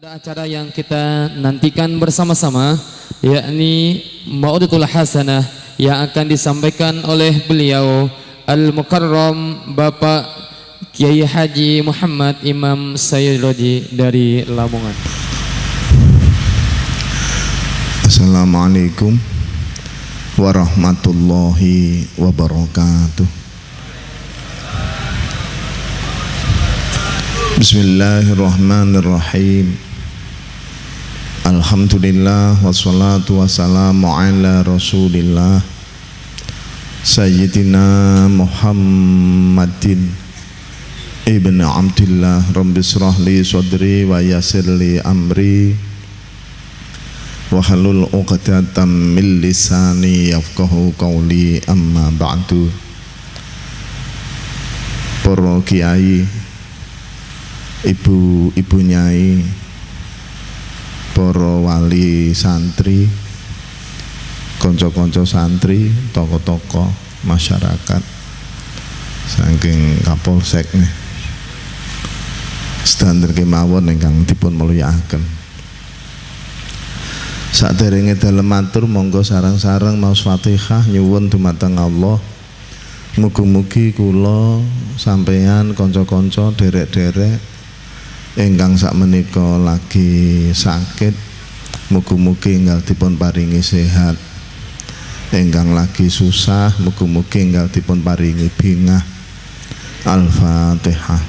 Ada acara yang kita nantikan bersama-sama yakni Maudatul Hasanah yang akan disampaikan oleh beliau Al-Mukarram Bapak Kiai Haji Muhammad Imam Sayyidi dari Lamongan. Assalamualaikum warahmatullahi wabarakatuh. Bismillahirrahmanirrahim. Alhamdulillah wassalatu wassalamu ala Rasulillah Sayyidina Muhammadin Ibn Abdillah Rabbi israh li sadri wa yassir li amri Wahlul uqdatam min lisani yafqahu qawli. Amma ba'du. Para ibu-ibu nyai para wali santri konco-konco santri toko-toko masyarakat saking kapolsek nih. Standar kemawon ingkang dipun mulyakaken. Saderenge dalem matur monggo sarang-sarang maos Fatihah nyuwun dumateng Allah. Mugi-mugi kula sampeyan kanca-kanca derek-derek ingkang sak menika lagi sakit mugi-mugi enggal dipun paringi sehat. Ingkang lagi susah mugi-mugi enggal dipun paringi bingah. Al-Fatihah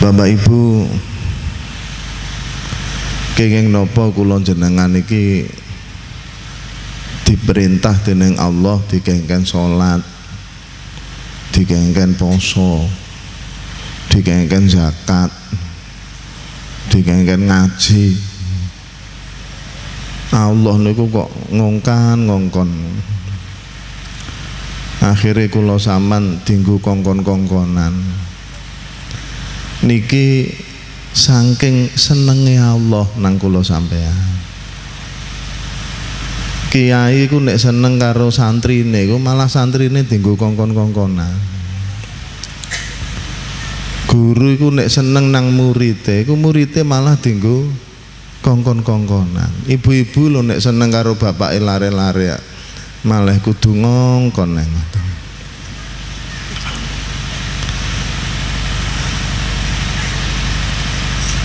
Bapak Ibu kenging nopo kula jenengan iki diperintah dening Allah dikengken salat dikengken poso dikengken zakat dikengken ngaji. Allah niku kok ngongkan ngongkon. Akhirnya kula saman dinggu kongkon-kongkonan niki saking senenge Allah nang kula sampean kiai ku nek seneng karo santrine ku malah santrine dienggo kongkon-kongkonan. Guru iku nek seneng nang murite iku murite malah dienggo kongkon-kongkonan. Ibu-ibu lho nek seneng karo bapake lare-lare malah kudu ngongkon nang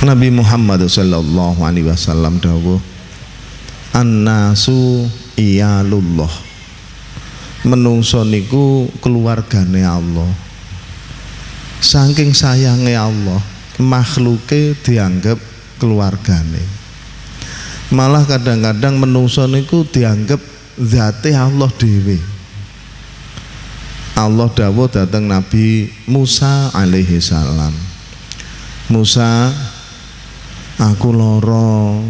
Nabi Muhammad sallallahu alaihi wasallam dawuh An-nasu iyalullah. Menungso niku keluargane Allah. Saking sayange Allah makhluke dianggap keluargane. Malah kadang-kadang menungso niku dianggap zate Allah dewi Allah dawuh datang Nabi Musa alaihi salam. Musa aku loro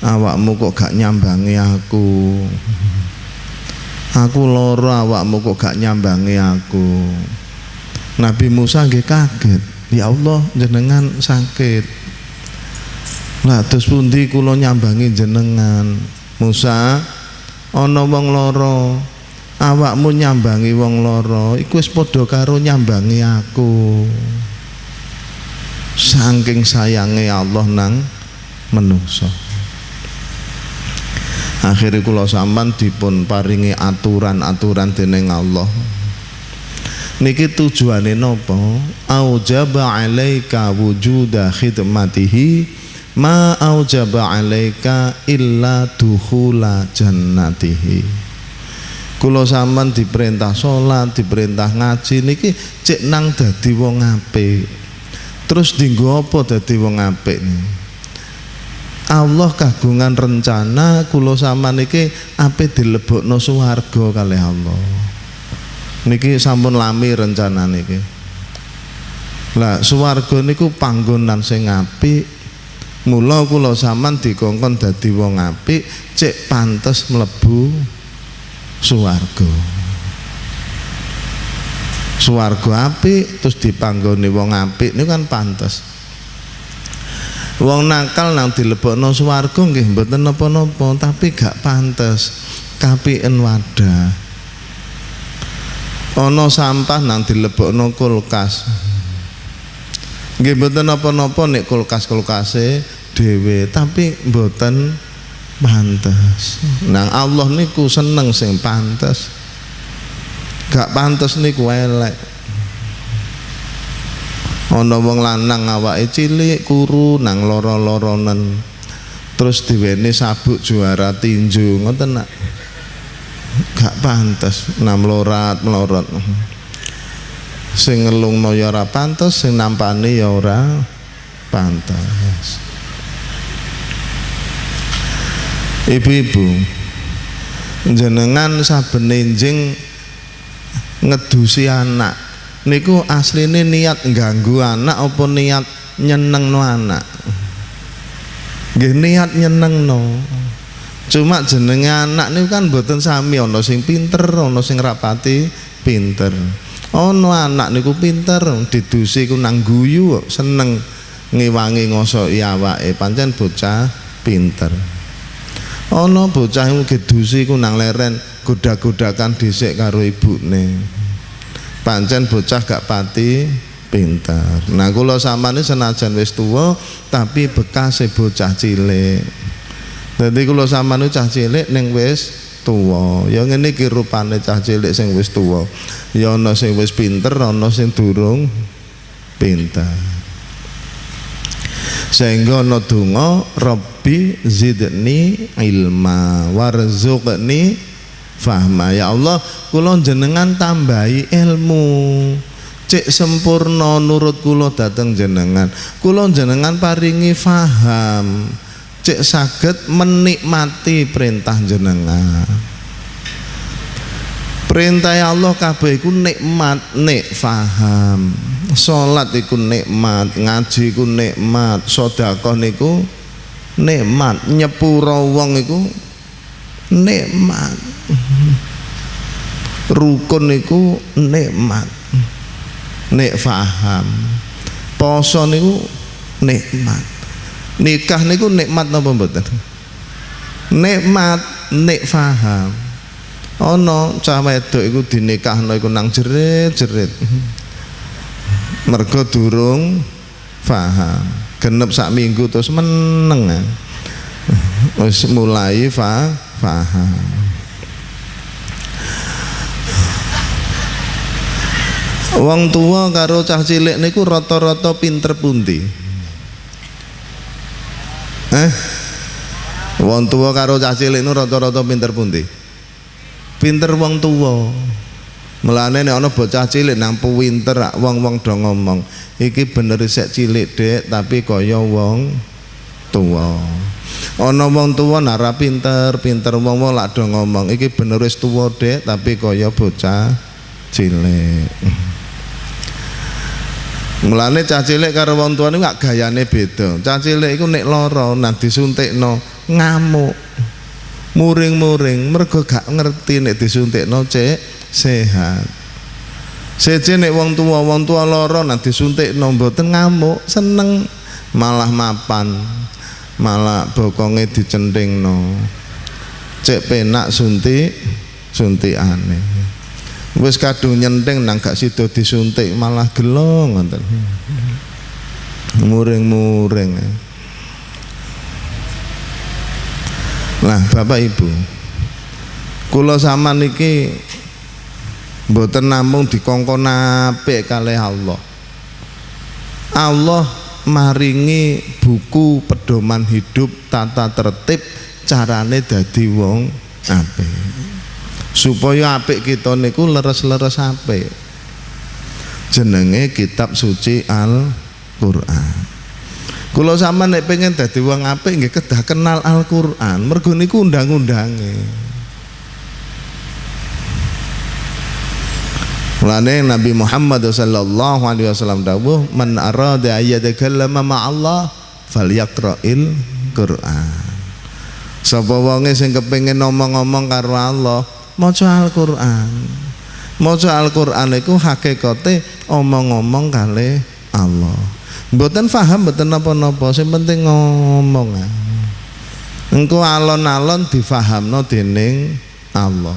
awakmu kok gak nyambangi aku? Aku loro awakmu kok gak nyambangi aku? Nabi Musa nggih kaget. Ya Allah jenengan sakit. Lah terus pundi kula nyambangi jenengan? Musa ana wong loro awakmu nyambangi wong loro iku wis padha karo nyambangi aku saking sayange Allah nang menungso. Akhirnya kula sampan dipun paringi aturan-aturan dening Allah. Niki tujuane napa? Aujaba alaika wujuda khidmatihi ma aujaba alaika illa dukhula jannatihi. Kula sampean diperintah salat diperintah ngaji niki cek nang dadi wong apik terus dinggo apa dadi wong apik? Allah kagungan rencana kula sama niki ape dilebokno swarga kali Allah. Niki sampun lami rencana niki. Lah swarga niku panggonan sing apik. Mula kula sampean dikongkon dadi wong apik cek pantes mlebu swarga suwargo apik terus dipanggoni wong apik ini kan pantas Wong nakal nang dilebokno swarga nggih mboten napa-napa, tapi gak pantes kapien wadah. Ana sampah nang dilebokno kulkas. Nggih mboten napa-napa nek kulkas-kulkase dhewe, tapi mboten pantes. Nang Allah niku seneng sing pantes. Gak pantes niku elek ana wong lanang awake cilik kuru nang loro-loronen. Terus diweni sabuk juara tinju ngoten nak? Gak pantes nam lorat melorot sing ngelungno ya ora pantes sing nampani ya ora pantes. Ibu-ibu jenengan saben enjing ngedusi anak. Niku asline niat ganggu anak apa niat nyeneng no anak? Nggih niat nyeneng no cuma jenenge anak niku kan boten sami ana sing pinter ana sing rapati pinter. Ana anak niku pinter didusi ku nang guyu seneng ngiwangi ngosoki awake. Pancen bocah pinter ana bocah gedusi ku nang leren goda-godakan dhisik karo ibune. Pancen bocah gak pati pintar. Nah kula samane senajan wis tuwa tapi bekas bocah cilik. Dadi kula samane cah cilik ning wis tuwa. Ya ngene iki rupane cah cilik sing wis tuwa. Ya ana sing wis pinter ana sing durung pintar sehingga ana donga Rabbi zidni ilma warzuqni fahma. Ya Allah kula jenengan tambahi ilmu. Cek sempurna nurut kula dateng jenengan. Kula jenengan paringi faham. Cek saged menikmati perintah jenengan perintah Allah kabeh iku nikmat nek faham. Salat iku nikmat ngaji iku nikmat sedekah niku nikmat nyepuro wong iku nikmat. Rukun niku nikmat. Nek faham. Poso niku nikmat. Nikah niku nikmat napa mboten? Nikmat nek faham ana cah wedok iku dinikahno iku nang jerit-jerit mergo durung faham genep sak minggu terus meneng wis mulai fa paham Wong tua karo cah cilik niku rata-rata pinter pundi? Eh? Wong tua karo cah cilik niku rata-rata pinter pundi? Pinter wong tua. Mulane nek ana bocah cilik nang pinter wong-wong do ngomong, iki bener sik cilik, Dek, tapi kaya wong tua ana wong tuwa nara pinter pinter wong wong lak do ngomong iki bener wis tuwa dek tapi kaya bocah cilik Mulane cah cilik karo wong tuane gak gayane beda. Cah cilik iku nek lara nang disuntikno ngamuk. Muring-muring. Mergo gak ngerti nek disuntikno cek sehat. Seje nek wong tua wong tua lara nang disuntikno mboten ngamuk, seneng. Malah mapan. Malah bokonge no cek penak suntik aneh wis kadung nyenteng nang gak sida disuntik malah gelo ngoten. Muring-muring Nah, Bapak Ibu, kula sama niki mboten namung dikongkon apik kalih Allah. Allah maringi buku pedoman hidup tata tertib carane dadi wong apik. Supaya apik kita niku leres-leres apik. Jenenge kitab suci Al-Qur'an kula sama nek pengen dadi wong apik nggih kedah kenal Al-Qur'an mergo niku undang-undange Mulane Nabi Muhammad sallallahu alaihi wasallam dawuh man arada ayyadakallama ma'allah falyaqra'il Qur'an. Sapa wonge sing kepengin ngomong-ngomong karo Allah, maca Al-Qur'an. Maca Al-Qur'an iku hakikate omong-omong kali Allah. Mboten paham mboten napa-napa, sing penting ngomong. Engko alon-alon difahamno dening Allah.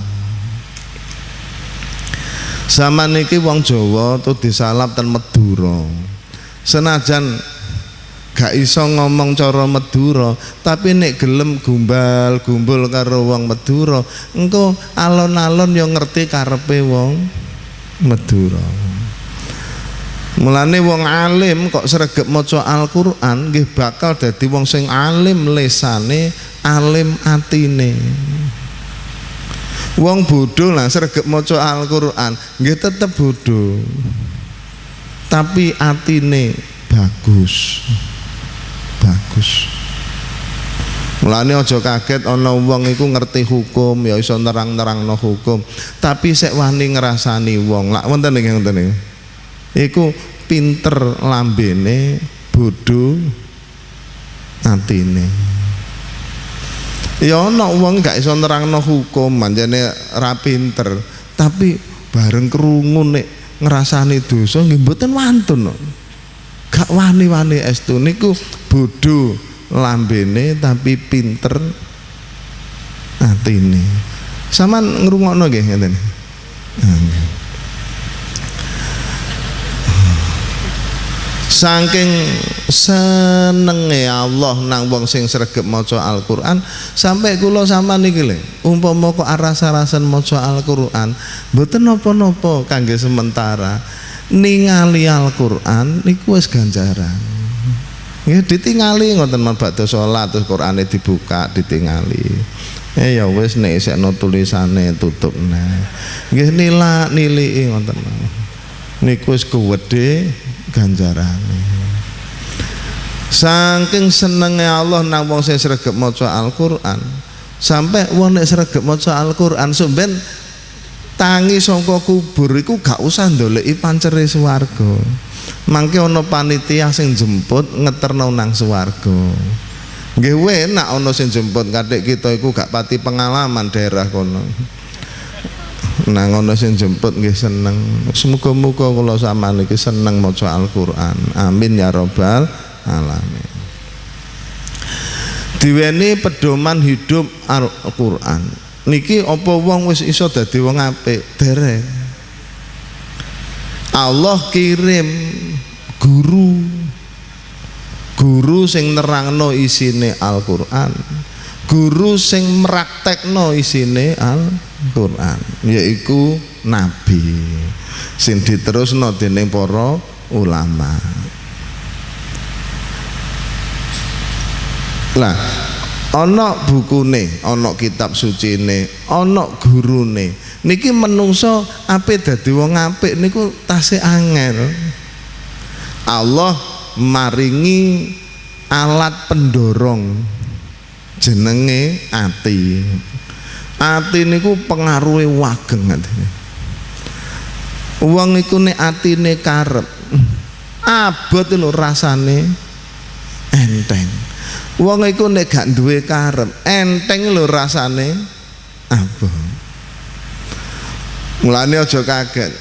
Zaman niki wong Jawa tuh disalap ten Madura. Senajan gak iso ngomong cara Madura, tapi nek gelem gumbal gumbul karo wong Madura, engko alon-alon yo ngerti karepe wong Madura. Mulane wong alim kok sregep maca Al-Qur'an nggih bakal dadi wong sing alim lesane, alim atine. Wong bodoh lah sregep maca Al-Qur'an nggih tetep bodoh. Tapi atine bagus. Bagus. Mulane aja kaget ana wong iku ngerti hukum ya iso nerang-nerangno hukum, tapi sek wani ngrasani wong. Lak wonten nggih wonten nggih. Iku pinter lambene, bodoh atine. Ya ana wong gak iso nerangno hukum, manjane ra pinter, tapi bareng krungu nek ngrasani dosa nggih mboten wantun. Gak wani-wani estu niku bodoh lambene tapi pinter atine. Saman ngrungokno nggih ngeten. Ah, nggih. Saking senenge Allah nang wong sing sregep maca Al-Qur'an sampai kula sampean niki lho umpama kok aras-arasan maca Al-Qur'an mboten napa-napa kangge sementara ningali Al-Qur'an niku wis ganjaran nggih ditingali ngoten men badhe salat terus Qur'ane dibuka ditingali Eh ya wis nek isekno tulisane tutup nah. Nggih nila nilii ngoten. Niku wis kuwedhe ganjarane. Saking senenge Allah nang wong sing sregep maca Al-Qur'an. Sampai wong nek sregep maca Al-Qur'an sampean tangi saka kubur iku gak usah ndoleki pancere swarga. Mangke ana panitia sing jemput ngeterno nang swarga. Nggih enak ana sing jemput kadek kita iku gak pati pengalaman daerah kono. Nang ana sing jemput nggih seneng. Semoga-moga kula sampeyan iki seneng maca Al-Qur'an. Amin ya rabbal alamin. Diweni pedoman hidup Al-Qur'an. Niki apa wong wis iso dadi wong apik? Derek. Allah kirim guru guru sing nerangno isine Al-Qur'an guru sing meraktekno isine Al-Qur'an yaiku nabi. Sing diterusno dening para ulama. Lah ana bukune ana kitab sucine ana gurune. Niki menungso apik dadi wong apik niku tasih angel. Allah maringi alat pendorong jenenge ati ati niku pengaruhe wageng atine wong iku nek atine karep abot lho rasane. Enteng. Wong iku nek gak duwe karep enteng lho rasane. Abot. Mulane aja kaget.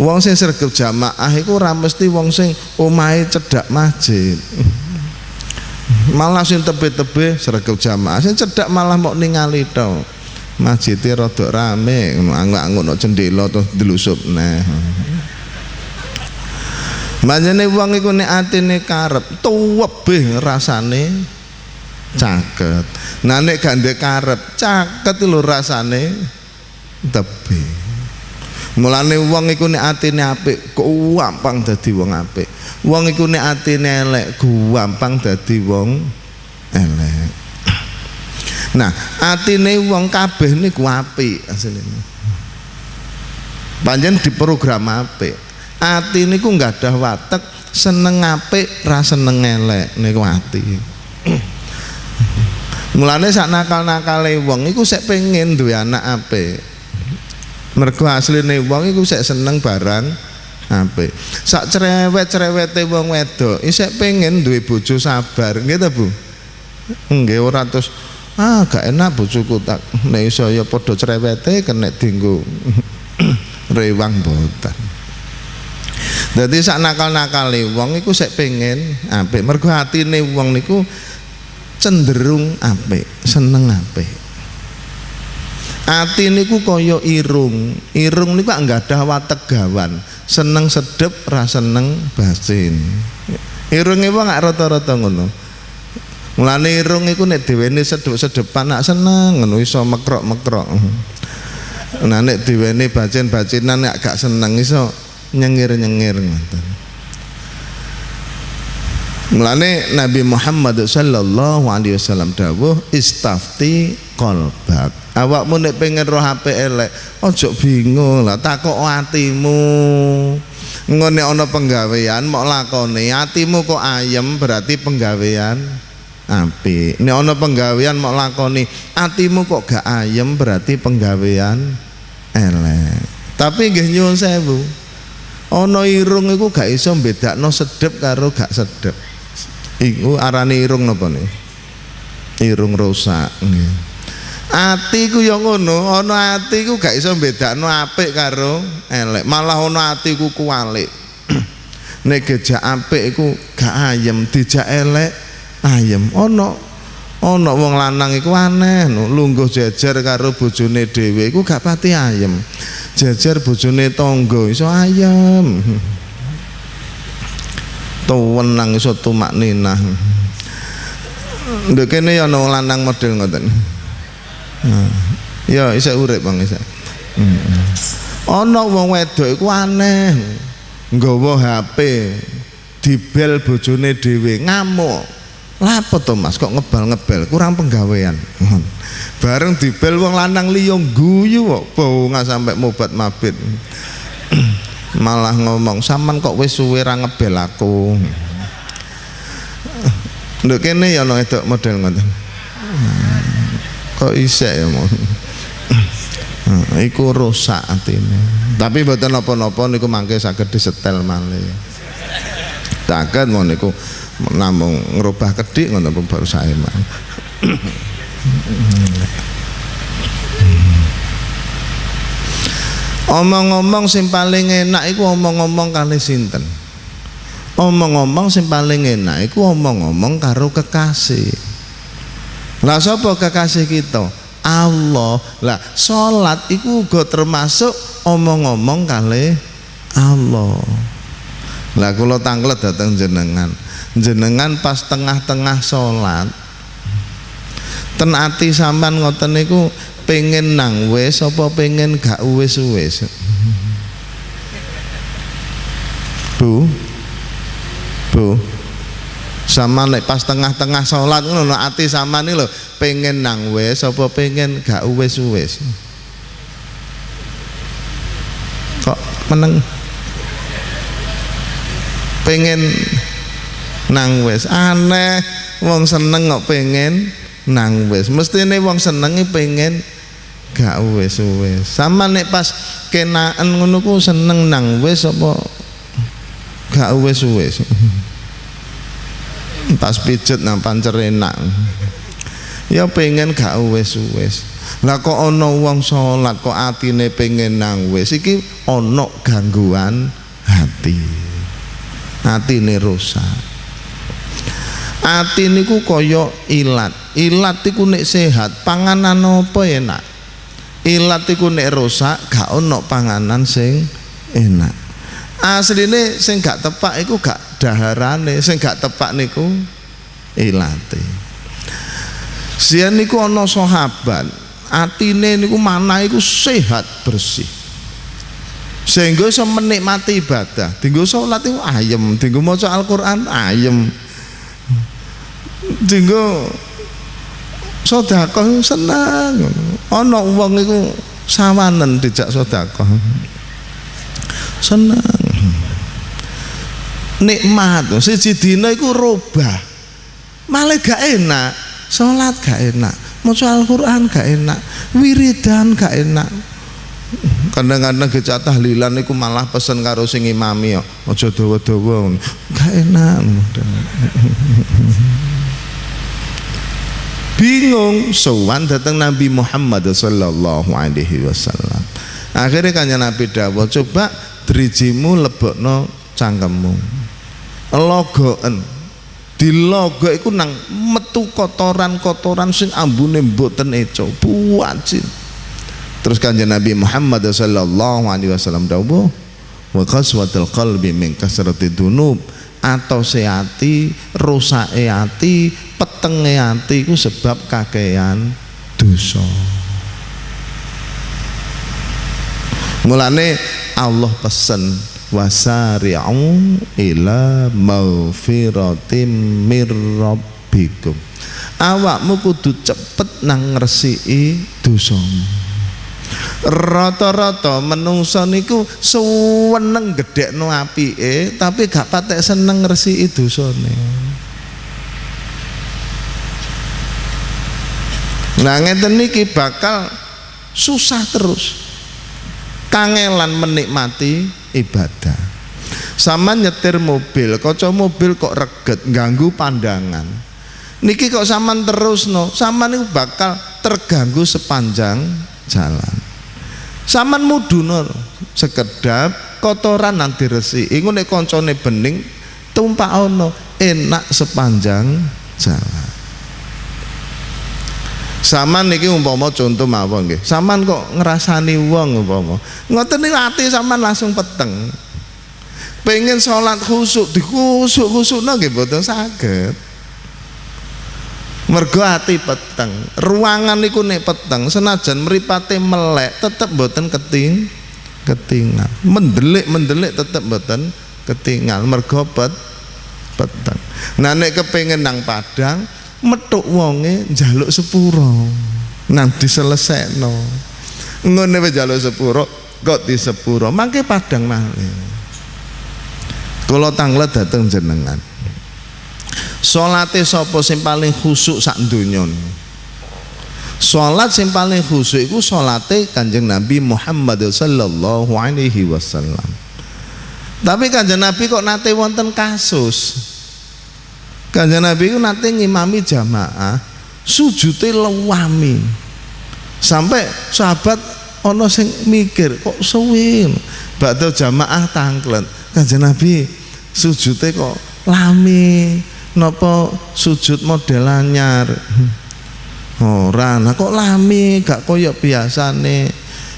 Wong sing sregep jamaah iku ora mesti wong sing omahe cedhak masjid. Malah sing tebe-tebe sregep jamaah, sing cedhak malah mok ningali tok. Masjide rada rame, angguk-angguk nok jendela terus delusup nah. Manjane wong iku nek atine karep, tuwebeh rasane caket. Nah nek gak ndek karep, caket lho rasane tebih. Mulane wong iku nek atine apik gampang dadi wong apik. Wong iku nek atine elek gampang dadi wong elek. Nah, atine wong kabeh niku apik asline. Panjen diprogram apik. Ati niku nggak ada watek seneng apik ra seneng elek niku ati. Mulane sak nakal-nakale wong iku sek pengen duwe anak apik mergo asline wong iku sek seneng barang apik sak cerewet-cerewete wong wedok isek pengen duwe bojo sabar nggih ta Bu nggih ora terus ah gak enak bojoku tak nek iso ya padha cerewete kena dienggo rewang boten Jadi sak nakal-nakale wong iku sik pengen apik. Mergo atine wong niku cenderung apik, seneng apik. Ati niku kaya irung. Irung niku enggak ada wategawan. Seneng sedep, ra seneng basin. Irunge wong gak rata-rata ngono. Mulane irung iku nek diweni sedep-sedepan nak seneng ngono iso mekrok-mekrok. Nah nek diweni bacin-bacinan nek gak seneng iso nyengir-nyengir ngoten. Mulane Nabi Muhammad sallallahu alaihi wasallam dawuh istafti qalbak. Awakmu nek pengen roh apik elek, ojo bingung lah takok atimu. Ngene ana penggawean mok lakone, atimu kok ayem berarti penggawean apik. Nek ana penggawean mok lakoni, atimu kok gak ayem berarti penggawean elek. Tapi nggih nyuwun sewu. Ana irung iku gak iso bedakno sedep karo gak sedep. Iku arane irung napa nih? Irung rusak. Ati ku ya ngono, ana ati ku gak iso bedakno apik karo elek. Malah ana ati ku kuwalik. Nek gejak apik iku gak ayem, dijak elek ayem. Ana ana wong lanang iku aneh, lungguh jejer karo bojone dhewe iku gak pati ayem. Jejer bojone tangga iso ayem. Tuwenang iso tumak ninah. Ndek kene ana lanang model ngoten. Hmm. Ya isa urip Bang isa. Hmm. Ana wong wedok iku aneh. Nggawa HP dibel bojone dhewe ngamuk. Lapo to Mas kok ngebal-ngebel kurang penggawean. Bareng dibel wong lanang liya guyu kok baunga sampai mobat mabit. Malah ngomong saman kok wis suwe ra ngebel aku. Nduk kene ya ana edok model ngoten. Kok isek ya mon. Iku rusak atine. Tapi mboten napa-napa niku mangke saged disetel malih. Saged mon niku namung ngerubah kedik ngono baru saya mah. Omong-omong sing paling enak iku omong-omong kali sinten. Omong-omong sing paling enak iku omong-omong karo kekasih. Lah sapa kekasih kita? Allah. Lah salat iku uga termasuk omong-omong kali Allah. Lah kula tanglet dateng jenengan. Jenengan pas tengah-tengah salat ten ati sampean ngoten niku pengen nang wis apa pengen gak wis-wis Bu Bu sama nek pas tengah-tengah sholat ngono ati sama nih lo pengen nang wis apa pengen gak wis-wis? Kok meneng? Pengen nang wis. Aneh wong seneng kok pengen nang wis. Mestine wong senengi pengen gak wis wis sama nek pas kenaan ngono ku seneng nang wis apa gak wis wis pas pijet nang pancer enak. Ya pengen gak wis wis lah kok ana wong salat kok atine pengen nang wis? Iki ana gangguan hati. Atine rusak. Ati niku kaya ilat. Ilat iku nek sehat panganan apa enak? Ilat iku nek rusak gak ono panganan sing enak. Asline sing gak tepak iku gak daharane sing gak tepak niku ilate sian niku ana sahabat atine niku mana iku sehat bersih. Sehingga iso menikmati ibadah. Tinggal sholat itu ayem tinggal maca Al-Quran ayem. Tinggal sedekah senang ana wong iku sawanen dijak sedekah. Senang nikmat. Siji dina iku robah. Malah gak enak. Salat gak enak. Maca Al-Qur'an gak enak. Wiridan gak enak. Kadang-kadang gecak tahlilan iku malah pesen karo sing imami ya aja dawa-dawa. Gak enak. Bingung. Sowan datang Nabi Muhammad sallallahu alaihi wasallam. Akhirnya kanya Nabi dawuh coba drijimu lebokno cangkemmu logoen. Dilogo iku nang metu kotoran-kotoran sing ambune mboten eco. Buacin terus kanjeng Nabi Muhammad sallallahu alaihi wasallam dawuh wa qaswatul qalbi min kasrati dunub. Atau seati rusake ati petenge ati ku sebab kakean dosa. Mulane Allah pesen wasari'u ila maufiratim mir rabbikum. Awakmu kudu cepet nang ngresiki dosamu. Rata-rata menungso niku suweneng gedhekno apike tapi gak patek seneng ngresiki dosane. Nah ngeten niki bakal susah terus. Kangelan menikmati ibadah. Sama nyetir mobil kaca mobil kok reget ganggu pandangan. Niki kok saman terus no sama nih bakal terganggu sepanjang jalan. Saman mudunor sekedap kotoran nanti resi ingun nek bening tumpah ono enak sepanjang jalan Saman niki umpama contoh mawon nggih. Saman kok ngrasani wong umpama. Ngoten niku ati saman langsung peteng. Pengen sholat khusuk dikhusuk-khusukno nggih mboten saged. Mergo ati peteng. Ruangan niku nek peteng senajan mripate melek tetep mboten keting ketinggal. Mendelik-mendelik tetep mboten ketinggal mergo pet peteng. Nah nek kepengin nang Padang metuk wonge njaluk sepuro. Nang diselesekno ngene wis njaluk sepuro kok di sepuro? Mangke padang malih. Kula tanglet dateng jenengan. Salate sapa sing paling khusuk sak donya Salat sing paling khusuk iku salate Kanjeng Nabi Muhammad sallallahu alaihi wasallam. Tapi Kanjeng Nabi kok nate wonten kasus Kanjeng Nabi itu nanti ngimami jamaah sujute lewami. Sampai sahabat ono sing mikir kok suwi? Bakal jamaah tangklet Kanjeng Nabi sujute kok lami nopo sujud model anyar? Ora nah kok lami gak koyok biasane.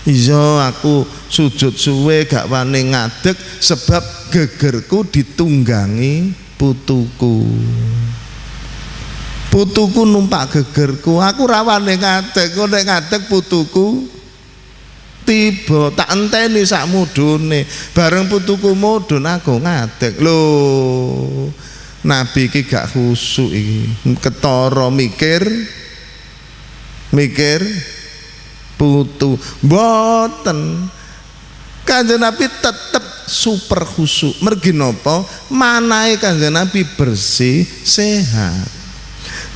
Iya aku sujud suwe gak wani ngadeg sebab gegerku ditunggangi putuku. Putuku numpak gegerku. Aku rawane ngadeg. Kok nek ngadeg putuku tiba tak enteni sak mudune. Bareng putuku mudun aku ngadeg. Lho nabi iki gak khusuk iki. Ketara mikir mikir putu. Mboten. Kanjeng nabi tetep super khusuk mergi nopo? Manahe kanjeng Nabi bersih sehat.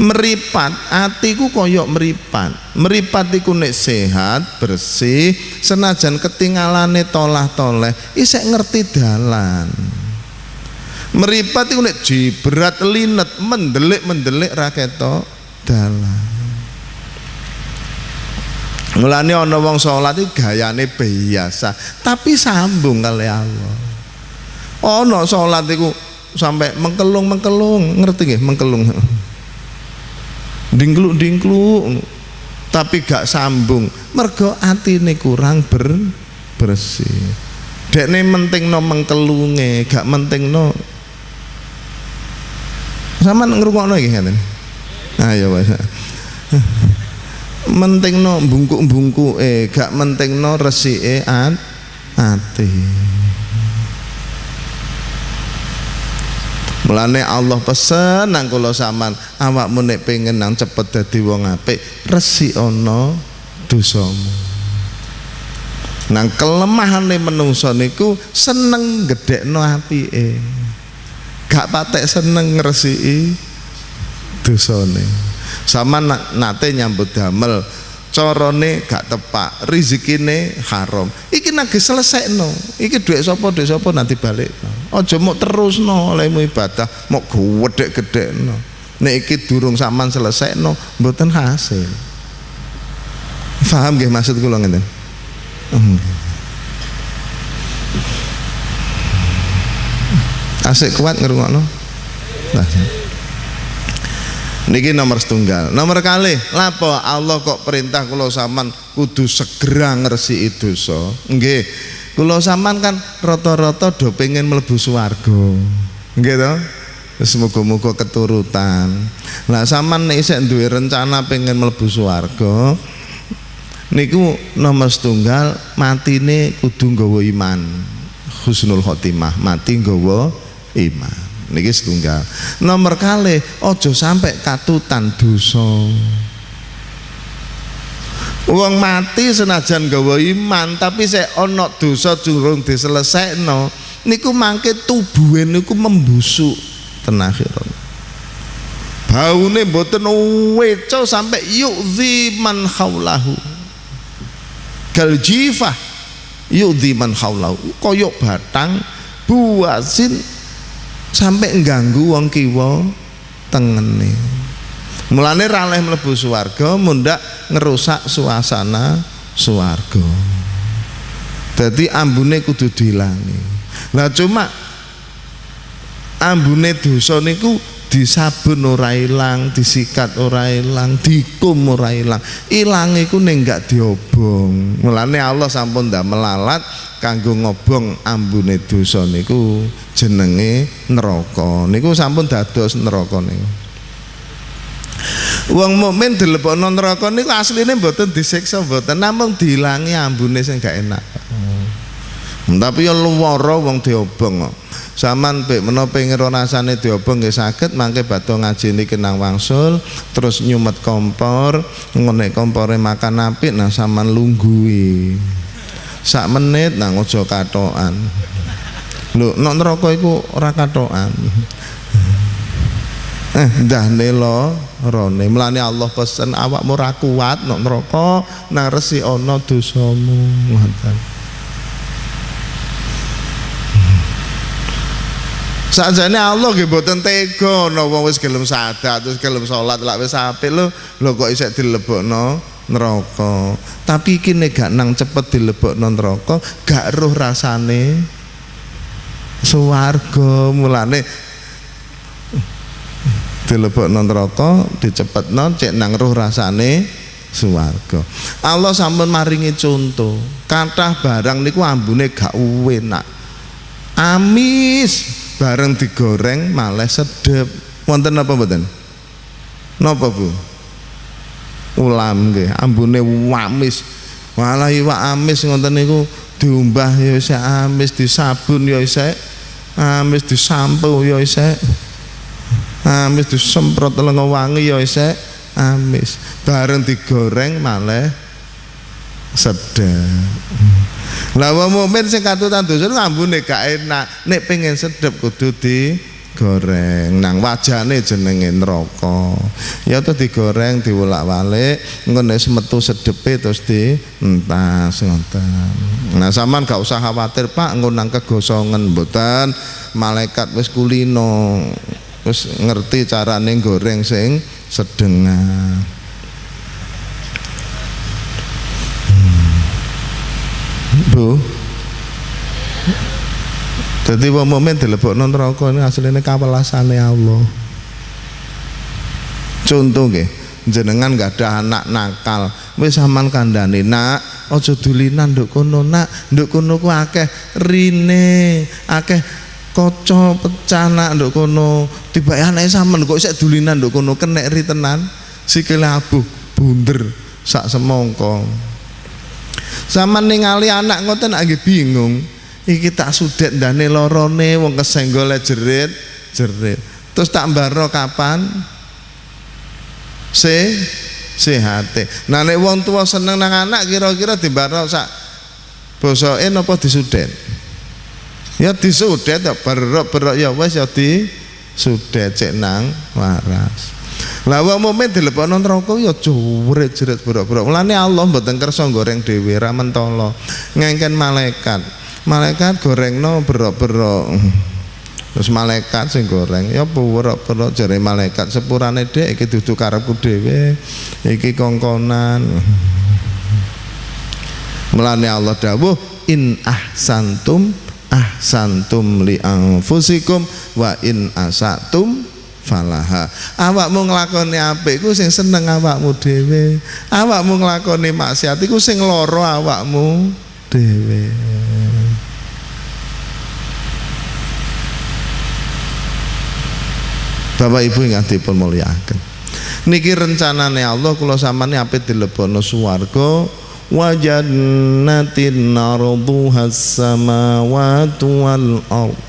Meripat atiku koyok meripat. Meripat iku nek sehat bersih senajan ketinggalane tolah toleh isek ngerti dalan. Meripat iku nek jibrat linet mendelik mendelik raketo dalan Mulane ana wong salat iki gayane biasa, tapi sambung kali Allah. Ana salat iku sampai mengkelung-mengkelung, ngerti nggih mengkelung. Dingkluk-dingkluk tapi gak sambung. Mergo atine kurang ber bersih. Dekne mentingno mengkelunge, gak mentingno sama ngrungokno iki ngeten. Ayo wis mentingno bungkuk eh gak mentingno resike at ati Mulane Allah pesen nang kula sampean awakmu nek pengen nang cepet dadi wong apik resikana dosamu. Nang kelemahane menungso niku seneng gedhekno apike. Gak patek seneng ngresiki dosane sama nate nyambut damel corone gak tepak rizikine haram iki nagi selesai no iki duit sopo duit sopo nanti balik ojo mau terus no olehmu ibadah mau gede gede no nek iki durung saman selesai no mboten hasil paham gak maksud kula ngeten. Asik kuat ngrungokno. Nah. niki nomor setunggal. Nomor kali. Lapo? Allah kok perintah kulo saman kudu segera ngersi itu so nge kulo saman kan roto-roto do pengen melebus warga gitu semoga-moga keturutan. Lah saman nih saya duwe rencana pengen melebus warga niku nomor setunggal mati nih kudu nggawa iman. Husnul khotimah. Mati nggawa iman. Niki setunggal. Nomor kali ojo sampai katutan dosa. Uang mati senajan gawa iman tapi saya ono dosa curung no niku mangke tubuhe niku membusuk tenakhiran baune mboten weco sampai yu'zi man haulahu. Kal jifah yu'zi man haulahu. Koyok batang buasin sampai ngganggu wong kiwa tengene. Mulane raleh mlebu swarga mundak ngerusak suasana swarga. Jadi ambune kudu dilangi. Nah cuma ambune dosa niku disabun ora ilang, disikat ora ilang, dikum ora ilang. Ilang iku ning gak diobong. Mulane Allah sampun ndak melalat kanggo ngobong ambune dosa niku jenenge neraka. Niku sampun dados neraka niku. Wong mukmin dilebokno neraka niku asline mboten disiksa mboten namung dilangi ambune sing gak enak. Hmm. Tapi ya luwara wong diobong kok. Saman pek menapa pengen rasane diobong nggih saged mangke ngaji niki nang wangsul terus nyumet kompor ngonek kompore makan apik nah saman lunggui sak menit nang aja katokan. Lho nek neraka iku ora katokan. Eh dah nelo rone. Melane Allah pesen awakmu ora kuat nek neraka nang resi ana dosamu. Ngoten Sakjane Allah nggih mboten tega wong wis gelem sadat terus gelem salat lak wis apik lho lho kok isih dilebokno neraka. Tapi iki nek gak nang cepet dilebokno neraka gak roh rasane swarga mulane dilebokno neraka dicepetno cek nang roh rasane swarga. Allah sampun maringi contoh. Kathah barang niku ambune gak enak. Amis bareng digoreng malah sedep. Wonten apa mboten? Napa Bu? Ulam nggih ambune wamis. Malah iwak amis ngoten niku diumbah ya isih amis disabun ya isih amis disampu ya isih amis disemprot lenga wangi ya isih amis. Bareng digoreng malah sedep lah wong mukmin sing katutan dosa ngambune gak enak. Nek pengen sedep kudu di goreng nang wajane jenenge neraka. Ya tuh digoreng diwolak-walik engko nek metu sedepe terus di entas ngoten. Nah sampean gak usah khawatir Pak engko nang kegosongan mboten. Malaikat wis kulino wis ngerti carane goreng sing sedengah Bu. Jadi wong mukmin dilebokno neraka ini asline kawelasane Allah. Contoh nggih, jenengan gak ada anak nakal, wis sampean kandhane, "Nak, aja dulinan nduk kono, Nak. Nduk kono ku akeh rine, akeh kaca pecah nak nduk kono." Tiba anake sampean kok isih dulinan nduk kono kenek ri tenan, sikile abuh bunder sak semongko sama ningali anak ngoten lagi bingung. Iki tak sudet dane lorone wong kesenggol jerit jerit. Terus tak mbaro kapan? Se sehate. Nah nek wong tua seneng nang anak kira-kira dimbaro sak bosoke napa disudet ya disudet ya berok-berok ya wis ya disudet cek nang waras lah wong mukmin dilebokno neraka ya juret-jeret buruk-buruk. Mulane Allah mboten kersa goreng dhewe ra mentolo. Ngengken malaikat. Malaikat gorengno berok-berok. Terus malaikat sing goreng ya buruk-buruk jare malaikat sepurane dhek iki dudu karepku dhewe. Iki kongkonan. Mulane Allah dawuh in ahsantum ahsantum li anfusikum wa in asatum falaha. Awakmu nglakoni apik iku sing seneng awakmu dhewe. Awakmu nglakoni maksiat iku sing lara awakmu dhewe. Bapak Ibu ingkang dipun mulyakaken niki rencanane Allah kula sampeyan apik dilebono swarga. Wa jannatin arduha samawati wal ard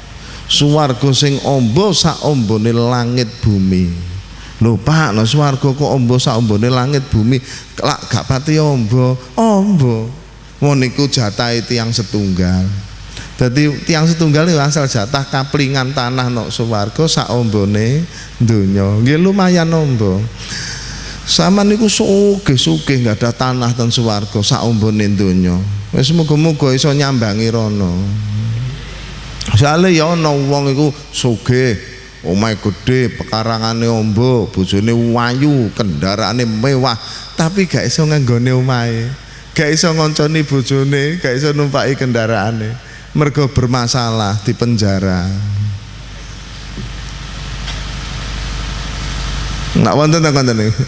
swarga sing ombo sak ombone langit bumi lho Pak no swarga kok ombo sak ombone langit bumi lak gak pati ombo ombo wong niku jatahe tiyang setunggal Jadi tiang setunggal itu asal jatah kaplingan tanah nok swarga sak ombone donya. Nggih lumayan ombo. Sama niku sugih-sugih nggak ada tanah dan swarga sak ombone donya. Wis muga-muga iso nyambangi rono. Soale ya ana wong iku sugih, omahe gede, pekarangane ombo, bojone wayu, kendaraane mewah, tapi gak iso nganggone omahe. Gak iso ngonconi bojone, gak iso numpaki kendaraane. Mergo bermasalah di penjara. Nggak wonten ta konten niku?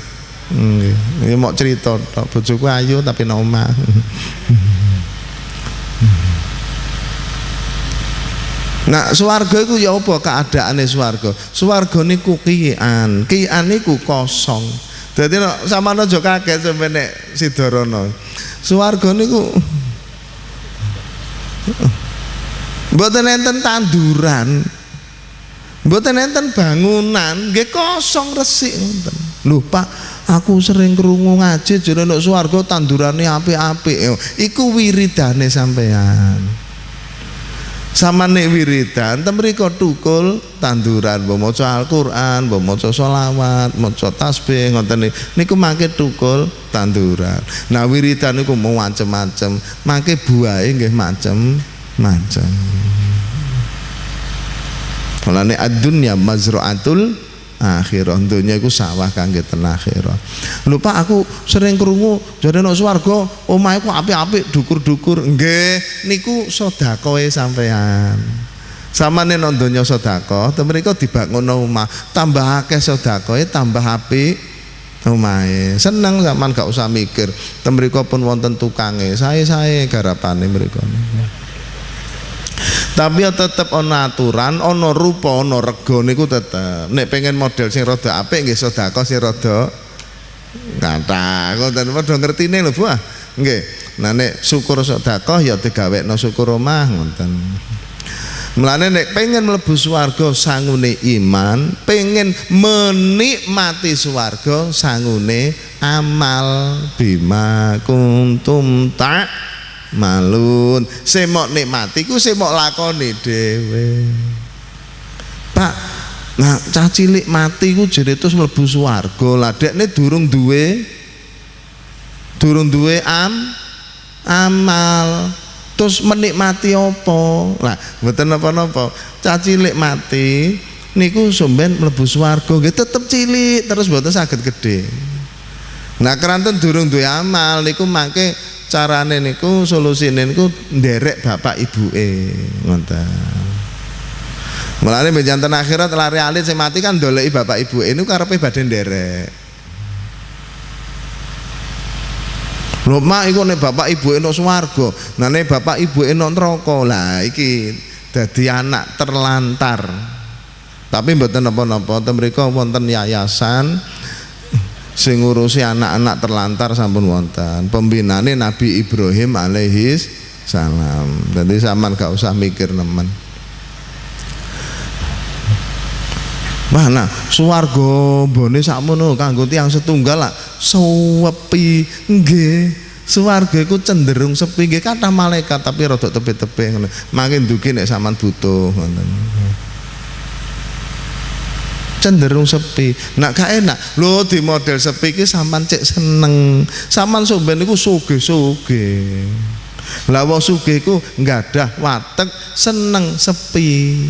Nggih. Mau cerita tok. Bojoku ayu tapi noma Nah, swarga iku ya apa keadaane swarga? Swarga niku kian, kian niku kosong. Dadi nek sampeyan aja kaget sampe nek Sidarana. Swarga niku Mboten enten tanduran. Mboten enten bangunan, nggih kosong resik ngoten. Lho Pak, aku sering krungu ngaji jare nek swarga tandurane apik-apik. Iku wiridane sampean. Sama nek wiridan tem mriko tukul tanduran mbok maca Al-Qur'an, mbok maca selawat, maca tasbih ngoten niku mangke tukul tanduran. Nah wiridan niku mau macem-macem, mangke buahe nggih macem-macem. Mulane ad-dunya mazra'atul akhirah dunya iku sawah kangge ten akhirah. Lho Pak aku sering krungu jare nek swarga omahe ku apik-apik dukur-dukur. Nggih niku sedekahe sampean. Samane nang donya sedekah, ten mriku dibangun omah, tambah akeh sedekahe tambah apik omahe. Seneng sampean gak usah mikir. Ten mriku pun wonten tukange, sae-sae garapane mriku tapi ya tetep ana aturan ana rupa ana rega niku tetep. Nek pengen model sing rada apik nggih sedekah sing rada kathah ngoten padha ngertine lho Bu ah. Nggih. Nah nek syukur sedekah ya digawekno syukur omah ngoten. Mulane nek pengen mlebu swarga sangune iman, pengen menikmati swarga sangune amal. Bima kuntum tak malun. Semok nikmati ku semok lakoni dhewe. Pak nah cah cilik mati ku jadi terus mlebu swarga. Lah dekne durung duwe durung duwe am amal. Terus menikmati apa? Lah mboten napa-napa. Cah cilik mati niku somben mlebu swarga. Nggih tetep cilik terus mboten saged gede nah keranten durung duwe amal niku mangke carane niku solusine niku nderek bapak ibuke ngoten Mulane benjanten akhirat lari alit sing mati kan ndoleki bapak ibu ini karepe badhe nderek. Lho mak iku nek bapak ibu eno swarga, nah nek bapak ibu eno neraka. Lah iki dadi anak terlantar. Tapi mboten napa-napa, mriku wonten yayasan sing ngurusi anak-anak terlantar sampun wonten. Pembinane Nabi Ibrahim alaihi salam. Jadi zaman gak usah mikir nemen. Mana swarga bone sakmono kanggo tiyang setunggal lah. Sepi nggih. Swarga iku cenderung sepi nggih. Kathah malaikat tapi rada tepi-tepi makin dugi nek sampean butuh cenderung sepi. Nak gak enak. Lo di model sepi ki sampan cek seneng. Sampan somben niku suge-suge lah wong sugih iku ada watek seneng sepi.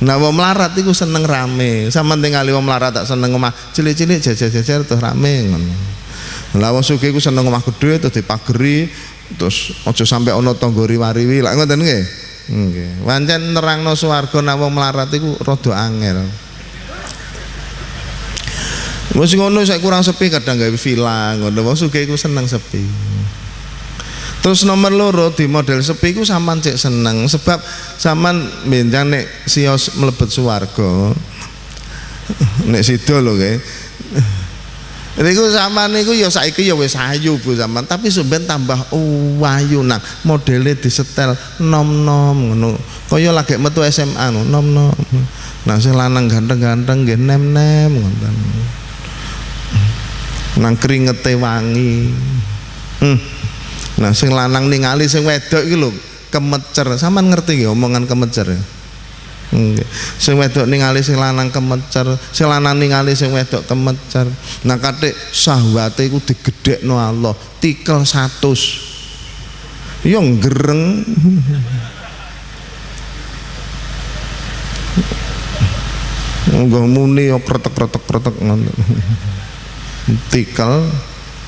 Nah wong melarat iku seneng rame. Sampean tinggali wong melarat tak seneng omah cilik-cilik jajar-jajar tuh rame ngono. Lah wong sugih iku seneng omah gede terus dipageri terus aja sampai ana tangga riwariwi. Lah ngoten nggih? Nggih. Pancen nerangno swarga nek wong melarat iku rada angel. Wis ngono saya kurang sepi kadang gawe villa ngono. Wong sugih iku seneng sepi. Terus nomor loro di model sepi ku sampean cek seneng sebab sampean benjang nek sios mlebet swarga. Nek sida lho nggih. Niku sampean niku ya saiki ya wis ayu Bu sampean, tapi sampean tambah oh, ayu nang modele disetel nom-nom ngono. Kaya lagi metu SMA nom-nom. Nah sing lanang ganteng-ganteng nggih nem-nem. Nang keringete wangi. Hmm. Nah sing lanang ningali sing wedok iki lho kemecer. Sampean ngerti nggih omongan kemecer ya? Nggih. Sing wedok ningali sing lanang kemecer, sing lanang ningali sing wedok kemecer. Nah katik syahwate iku digedhekno Allah, tikel 100. Yo gereng. Enggak muni yo kretek-kretek-kretek ngono. Tikel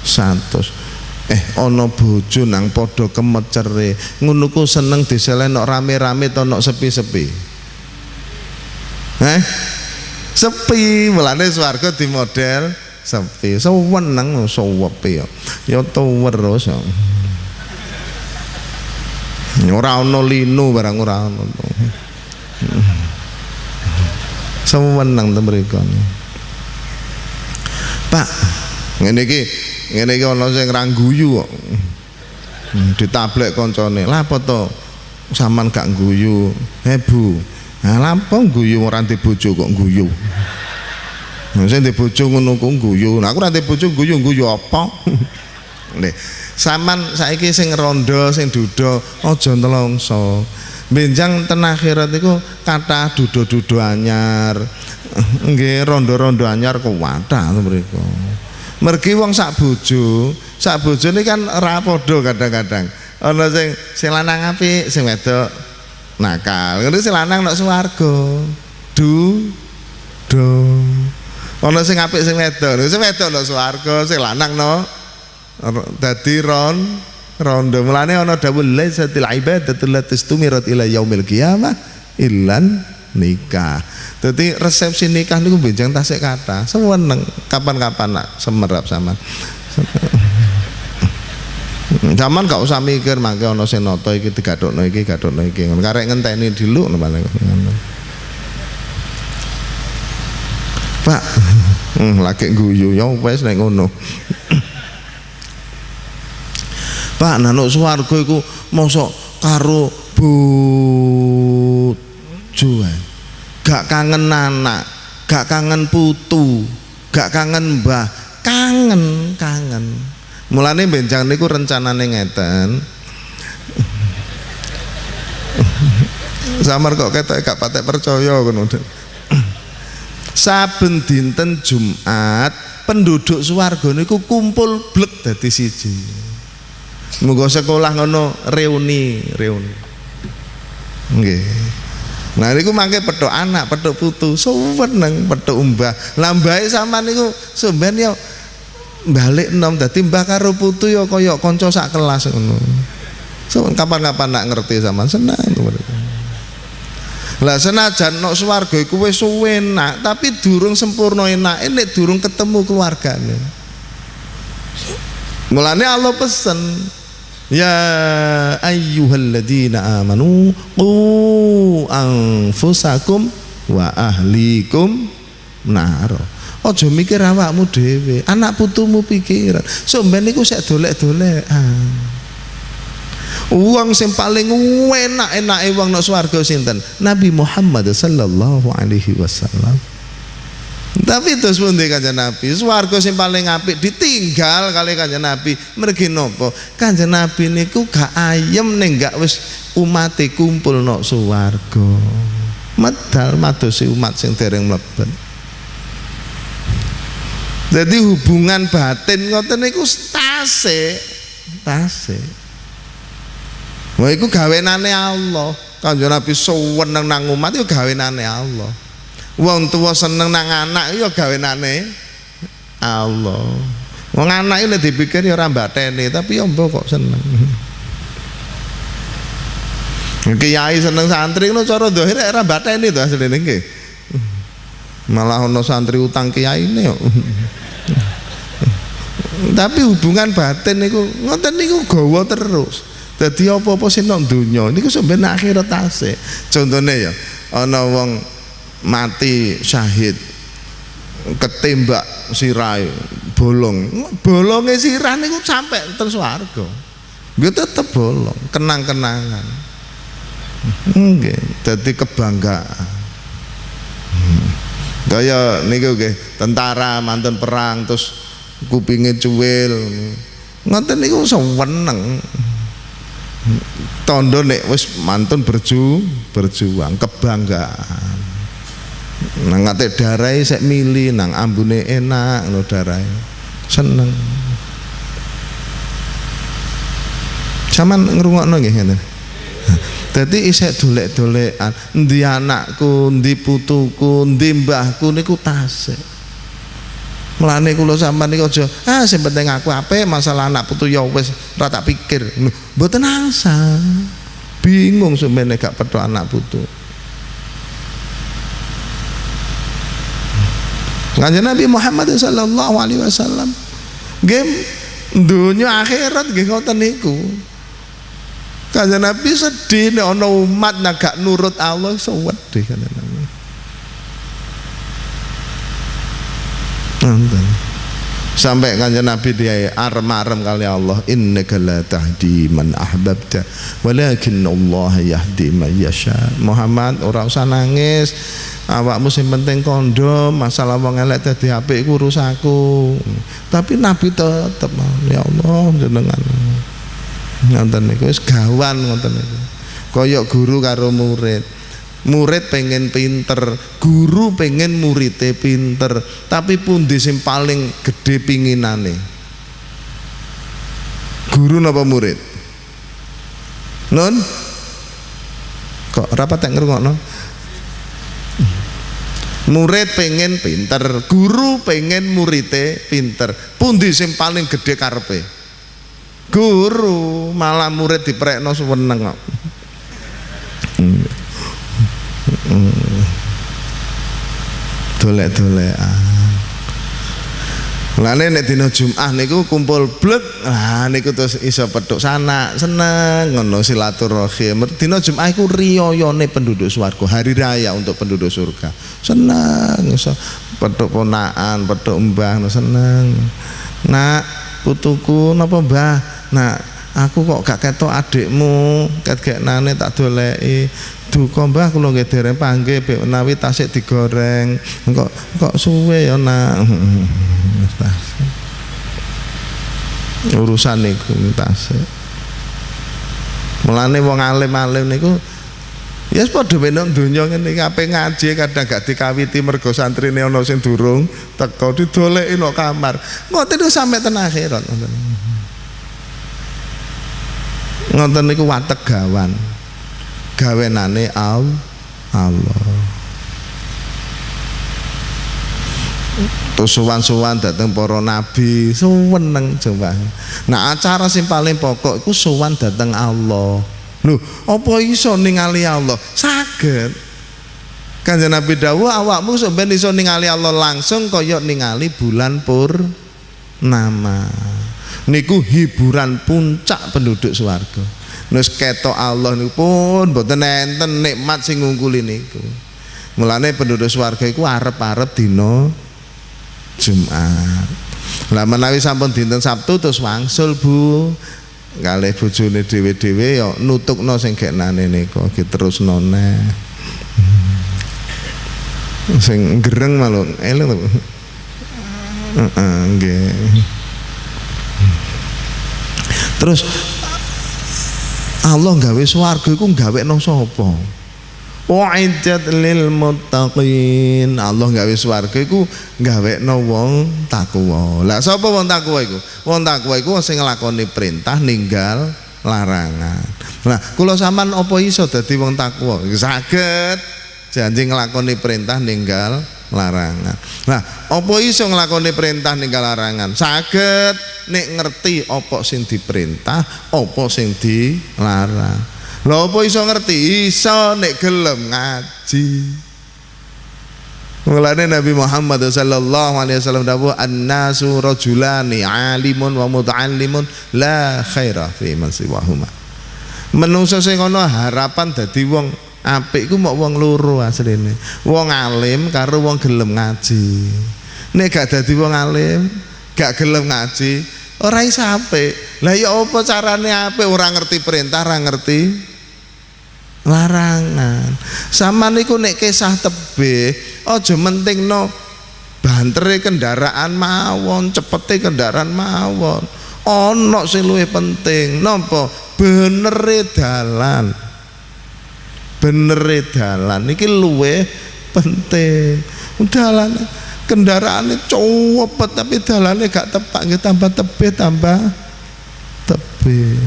100 eh ana bojo nang padha kemecere ngono ku seneng diselenok rame-rame to nok sepi-sepi Eh? Sepi, mulane swarga di model sepi. Seweneng sewepi ya. Ya terus. Ora ana linu barang ora ana. Seweneng to mriku. Pak, ngene iki ngene iki ana sing rangguyu kok. Hmm, Ditablek koncone. Lah apa to? Saman gak guyu. He Bu, Nah, lampung guyu ora ndek bojo kok guyu. Sing ndek bojo ngono kok guyu. Nah, aku ndek bojo guyu guyu apa? Nih, saman saiki sing rondo sing duda aja nelongso. Benjang ten akhirat iku kathah duda-duda anyar. Nggih, rondo-rondo anyar kuwatah mriku. Mergi wong sak bojo, sak bojone kan ora padha kadang-kadang. Ana sing sing lanang apik, sing wedok nakal ngono sing lanang nek swarga du do ana sing apik sing wedok sing wedok swarga sing lanang no dadi ron rondo mulane ana dawuh laisatil ibadatu lati tumirat ila yaumil qiyamah illan nikah Jadi resepsi nikah niku benjang tasik kata seweneng kapan-kapan nak semerap sama Zaman gak usah mikir mangke ana sing nata iki digathukno iki gathukno iki. Karek ngenteni dulu ngono. Pak, hmm, lagi guyu ya wis nek ngono. Pak, nanuk swarga iku mosok karo bojo. Gak kangen anak, gak kangen putu, gak kangen mbah, kangen, kangen. Mulane benjang niku rencanane ngeten. Samar kok ketok gak patek percaya ngono. Saben dinten Jumat penduduk swarga niku kumpul blek dadi siji. Muga sekolah ngono reuni, reuni. Nggih. Nah niku mangke petuk anak, petuk putu, suweneng petuk mbah. Lah mbahe sampean niku sampean ya balik nom dadi mbah karo putu ya kaya kanca sak kelas ngono. So kapan-kapan nak ngerti sama senang Lah senajan nok swarga iku wis suwenak, tapi durung sempurna enak, nek durung ketemu keluargane. Mulane Allah pesen Ya ayyuhalladzina amanu qu anfusakum wa ahlikum nar. Aja mikir awakmu dhewe, anak putumu pikiran. Somben iku sik dolek-dolekan. Uang sing paling enak-enake wong nang swarga sinten? Nabi Muhammad sallallahu alaihi wasallam. Tapi terus pundi kanjeng Nabi? Swarga sing paling apik ditinggal kali kanjeng Nabi. Mergi napa? Kanjeng Nabi niku gak ayem ning gak wis umate kumpul nok swarga. Medal madosi umat sing dereng mlebet. Jadi hubungan batin ngoten niku tasik, tasik. Wah iku gawenane Allah. Kanjeng Nabi suweneng nang umat iku gawenane Allah. Wong tua seneng nang anak ya gawenane Allah. Wong anak iki dipikir ya ora mbateni, tapi ya mbok kok seneng. Kiai seneng santri ngono cara dohir era bateni to asline nggih. Malah ono santri utang kiai ini yo. Tapi hubungan batin niku ngoten niku gawa terus. Dadi apa-apa sing nang donya niku sampeyan akhirat tasik. Contone ya ana wong mati syahid ketembak sirai bolong bolongnya sirah niku sampai terus warga gue tetep bolong kenang-kenangan Nggih, dadi kebanggaan. Hmm. Kaya niku nggih, tentara mantan perang terus kupinge cuwil. Ngoten niku seneng. Tondo nek wis mantun berju, berjuang kebanggaan. Nang ngate darai sek mili nang ambune enak ngono darai. Seneng. Saman ngrungokno nggih ngeten. Dadi isek dolek-dolekan, endi anakku, endi putuku, endi mbahku niku tasik. Mulane kula sampean niku aja, ah sing penting aku ape masalah anak putu ya wis ora tak pikir. Mboten asa. Bingung sampeyan gak petu anak putu. Kanjeng Nabi Muhammad sallallahu alaihi wasallam game dunia akhirat nggih ngoten niku. Kanjeng Nabi sedih nek ana umat nak gak nurut Allah sedih kanjeng Nabi. Nonton. Sampai kanjeng Nabi dia arem-arem kali Allah innaka la tahdi man ahbabta walakin Allah yahdi man yasha. Muhammad ora usah nangis. Awakmu sing penting kondom, masalah wong elek dadi apik iku urusaku. Tapi Nabi tetep ya Allah jenengan ngoten niku wis gawan ngoten niku kaya guru karo murid murid pengen pinter guru pengen muridnya pinter tapi pundi sing paling gede pinginane? Guru napa murid? Non kok rapat tak ngrungokno? Murid pengen pinter guru pengen muridnya pinter pundi sing paling gede karpe guru malah murid diprekno seneng kok dolek-dolekan Lane nek dina Jumat niku kumpul blek, ah niku terus iso petuk sana, seneng ngono silaturahim. Dina Jumat iku riyayane penduduk swarga, hari raya untuk penduduk surga. Seneng iso petuk ponakan, petuk mbah, seneng. Nak putuku napa mbah? nah aku kok gak ketok adikmu ket nane tak doleki. Duka mbah kula nggih dereng panggih bek menawi tasik digoreng. Kok kok suwe ya nak? Urusan niku tasik. Mulane wong alim-alim niku Ya yes, padha menak donya ngene iki ape ngaji kadang gak dikawiti mergo santrine ana sing durung teko didoleki no kamar. Ngoten sampe ten akhirat ngoten niku watek gawan gawenane Allah. Suwan-suwan dateng para nabi. Seneng coba nah acara sing paling pokok iku suwan dateng Allah. Lho apa iso ningali Allah? Saged. Kanjeng Nabi dawuh awakmu sampeyan iso ningali Allah langsung kaya ningali bulan pur nama. Niku hiburan puncak penduduk swarga. Nus ketok Allah niku pun mboten enten nikmat sing ngungkuli niku. Mulane penduduk swarga iku arep-arep dina Jumat. Lah menawi sampun dinten Sabtu terus wangsul Bu. Kalih bojone dhewe-dhewe ya nutukno sing geknane niku terus none sing gereng malu eleng to heeh terus Allah gawe swarga iku gawe nang sapa Wa'iddat lil muttaqin. Allah gawe swarga iku gawekno wong takwa. Lah sapa wong takwa iku? Wong takwa iku sing nglakoni perintah ninggal larangan. Nah, kula sampean apa iso dadi wong takwa? Saged janji nglakoni perintah ninggal larangan. Nah, apa iso nglakoni perintah ninggal larangan? Saged nek ngerti apa sing diperintah, apa sing dilarang. lho apa iso ngerti iso nek gelem ngaji Mulane Nabi Muhammad sallallahu alaihi wasallam dawuh annasu rajulani alimun wa muta'allimun la khaira fi man siwahuma. Menungso sing ana harapan dadi wong apik ku mok wong loro asline. Wong alim karo wong gelem ngaji. Nek gak dadi wong alim, gak gelem ngaji, ora iso apik. Lah ya apa carane apik ora ngerti perintah, ora ngerti larangan. Sama niku nek kisah tebih aja mentingno bantere kendaraan mawon, cepete kendaraan mawon. Ana sing luwih penting napa? Benere dalan. Benere dalan iki luwih penting. Dalan kendaraannya cowopet tapi dalannya gak tepak nggih tambah tebih tambah tebih.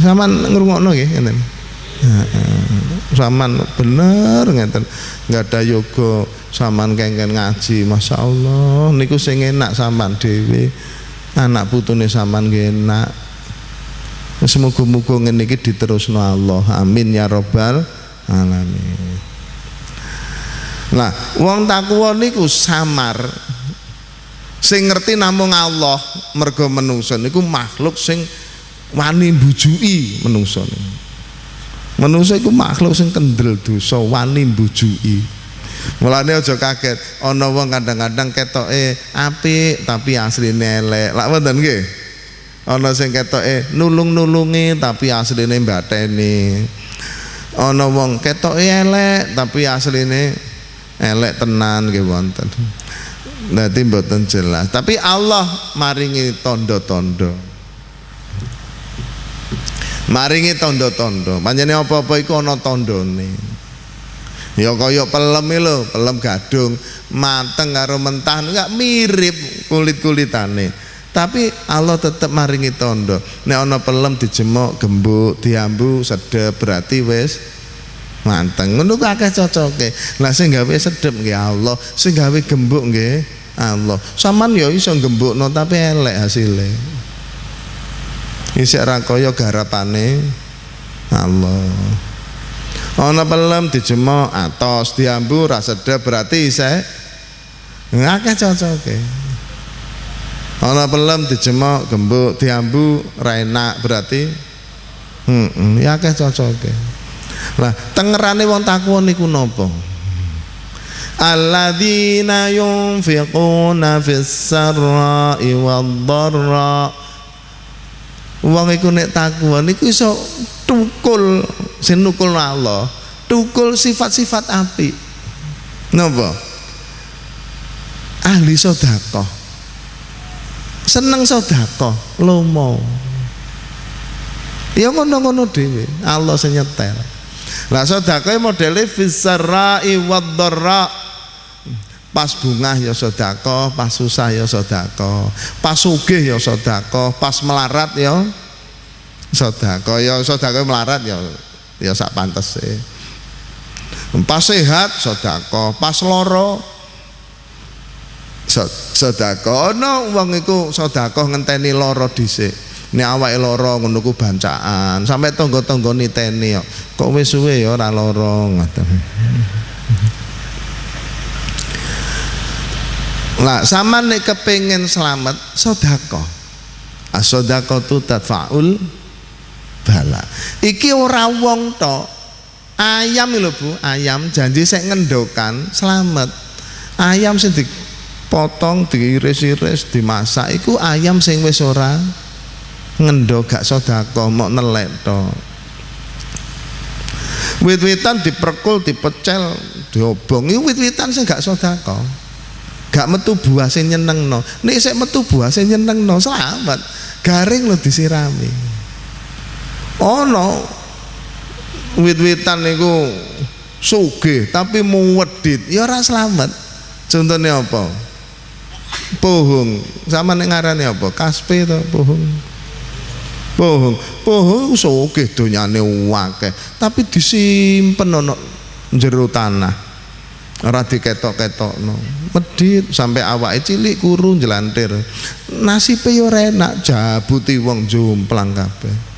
Saman ngrungokno nggih ngeten. Saman bener ngeten. Enggak ada yoga saman kengken ngaji. Masya Allah niku sing enak saman dhewe. Anak putune nggih enak. Semoga-moga ngene iki diterusno Allah. Amin ya rabbal alamin. Nah, wong takwa niku samar. Sing ngerti namung Allah mergo menungso niku makhluk sing wani mbujui menungso. Menungso iku makhluk sing kendel dosa, wani mbujui. Mulane aja kaget, ana wong kadang-kadang ketoke apik tapi asline elek. Lak wonten nggih? Ana sing ketoke nulung-nulungi tapi asline mbateni. Ana wong ketoke elek tapi asline elek tenan nggih wonten. Dadi mboten jelas, tapi Allah maringi tondo-tondo. Maringi tondo-tondo. Panjene apa-apa iku ana tandane. Ya kaya pelem lho, pelem gadung mateng karo mentah enggak mirip kulit-kulitane. Tapi Allah tetap maringi tondo. Nek ana pelem dijemok, gembuk, diambu, sedep berarti wis manteng. Ngono ku akeh cocoke. Lah sing gawe sedep nggih Allah, sing gawe gembuk nggih Allah. Saman ya iso gembukno tapi elek hasilnya. Isik ra kaya garapane Allah. Ana pelem dijemok atos diambu ra sedep berarti isih ngakeh cocoke. Ana pelem dijemok gembuk diambu ra enak berarti heeh ya akeh cocoke. Lah tengerane wong takwa niku napa? Alladzina yunfiquna fis sarra'i wad-dharra Wong iku nek takwa niku iso tukul sing nukul Allah, tukul sifat-sifat apik. Napa? Ahli sedekah. Seneng sedekah, lomo. Ya ngono-ngono dhewe, Allah sing nyetel. Lah sedekah modele fisarra'i wad-dharra. Pas bungah ya sedekah, pas susah ya sedekah, pas sugih ya sedekah, pas melarat ya sedekah, ya sedekah melarat ya ya sak pantese. Pas sehat sedekah, pas lara sedekah. Ana wong iku sedekah ngenteni lara dhisik. Nek awake lara ngono ku bancaan, sampai tangga-tangga niteni kok. Kok wis suwe ya ora lara ngoten. Lah sama nek kepengen selamat sedekah. As-sedekah tu tadfaul bala. Iki ora wong tok. Ayam lho Bu, ayam janji sek ngendokan selamat. Ayam sing dipotong, diiris-iris, dimasak iku ayam sing wis ora ngendo gak sedekah, mok nelek tok. Wit-witan diperkul, dipecel, diobong, iku wit-witan sing gak sedekah. Gak metu buah sing nyenengno. Nek sik metu buah sing nyenengno selamat. Garing lo disirami. Ono wit-witan niku sugih tapi muwedit. Ya ora selamat. Contohnya apa pohong sama nek apa? Kaspe to pohong pohong pohong sugih donyane akeh. Tapi disimpen ono jero tanah. Ora diketok-ketokno. Medit sampai awake cilik kuru jelantir nasibe yo enak jabuti wong jomplang kabeh.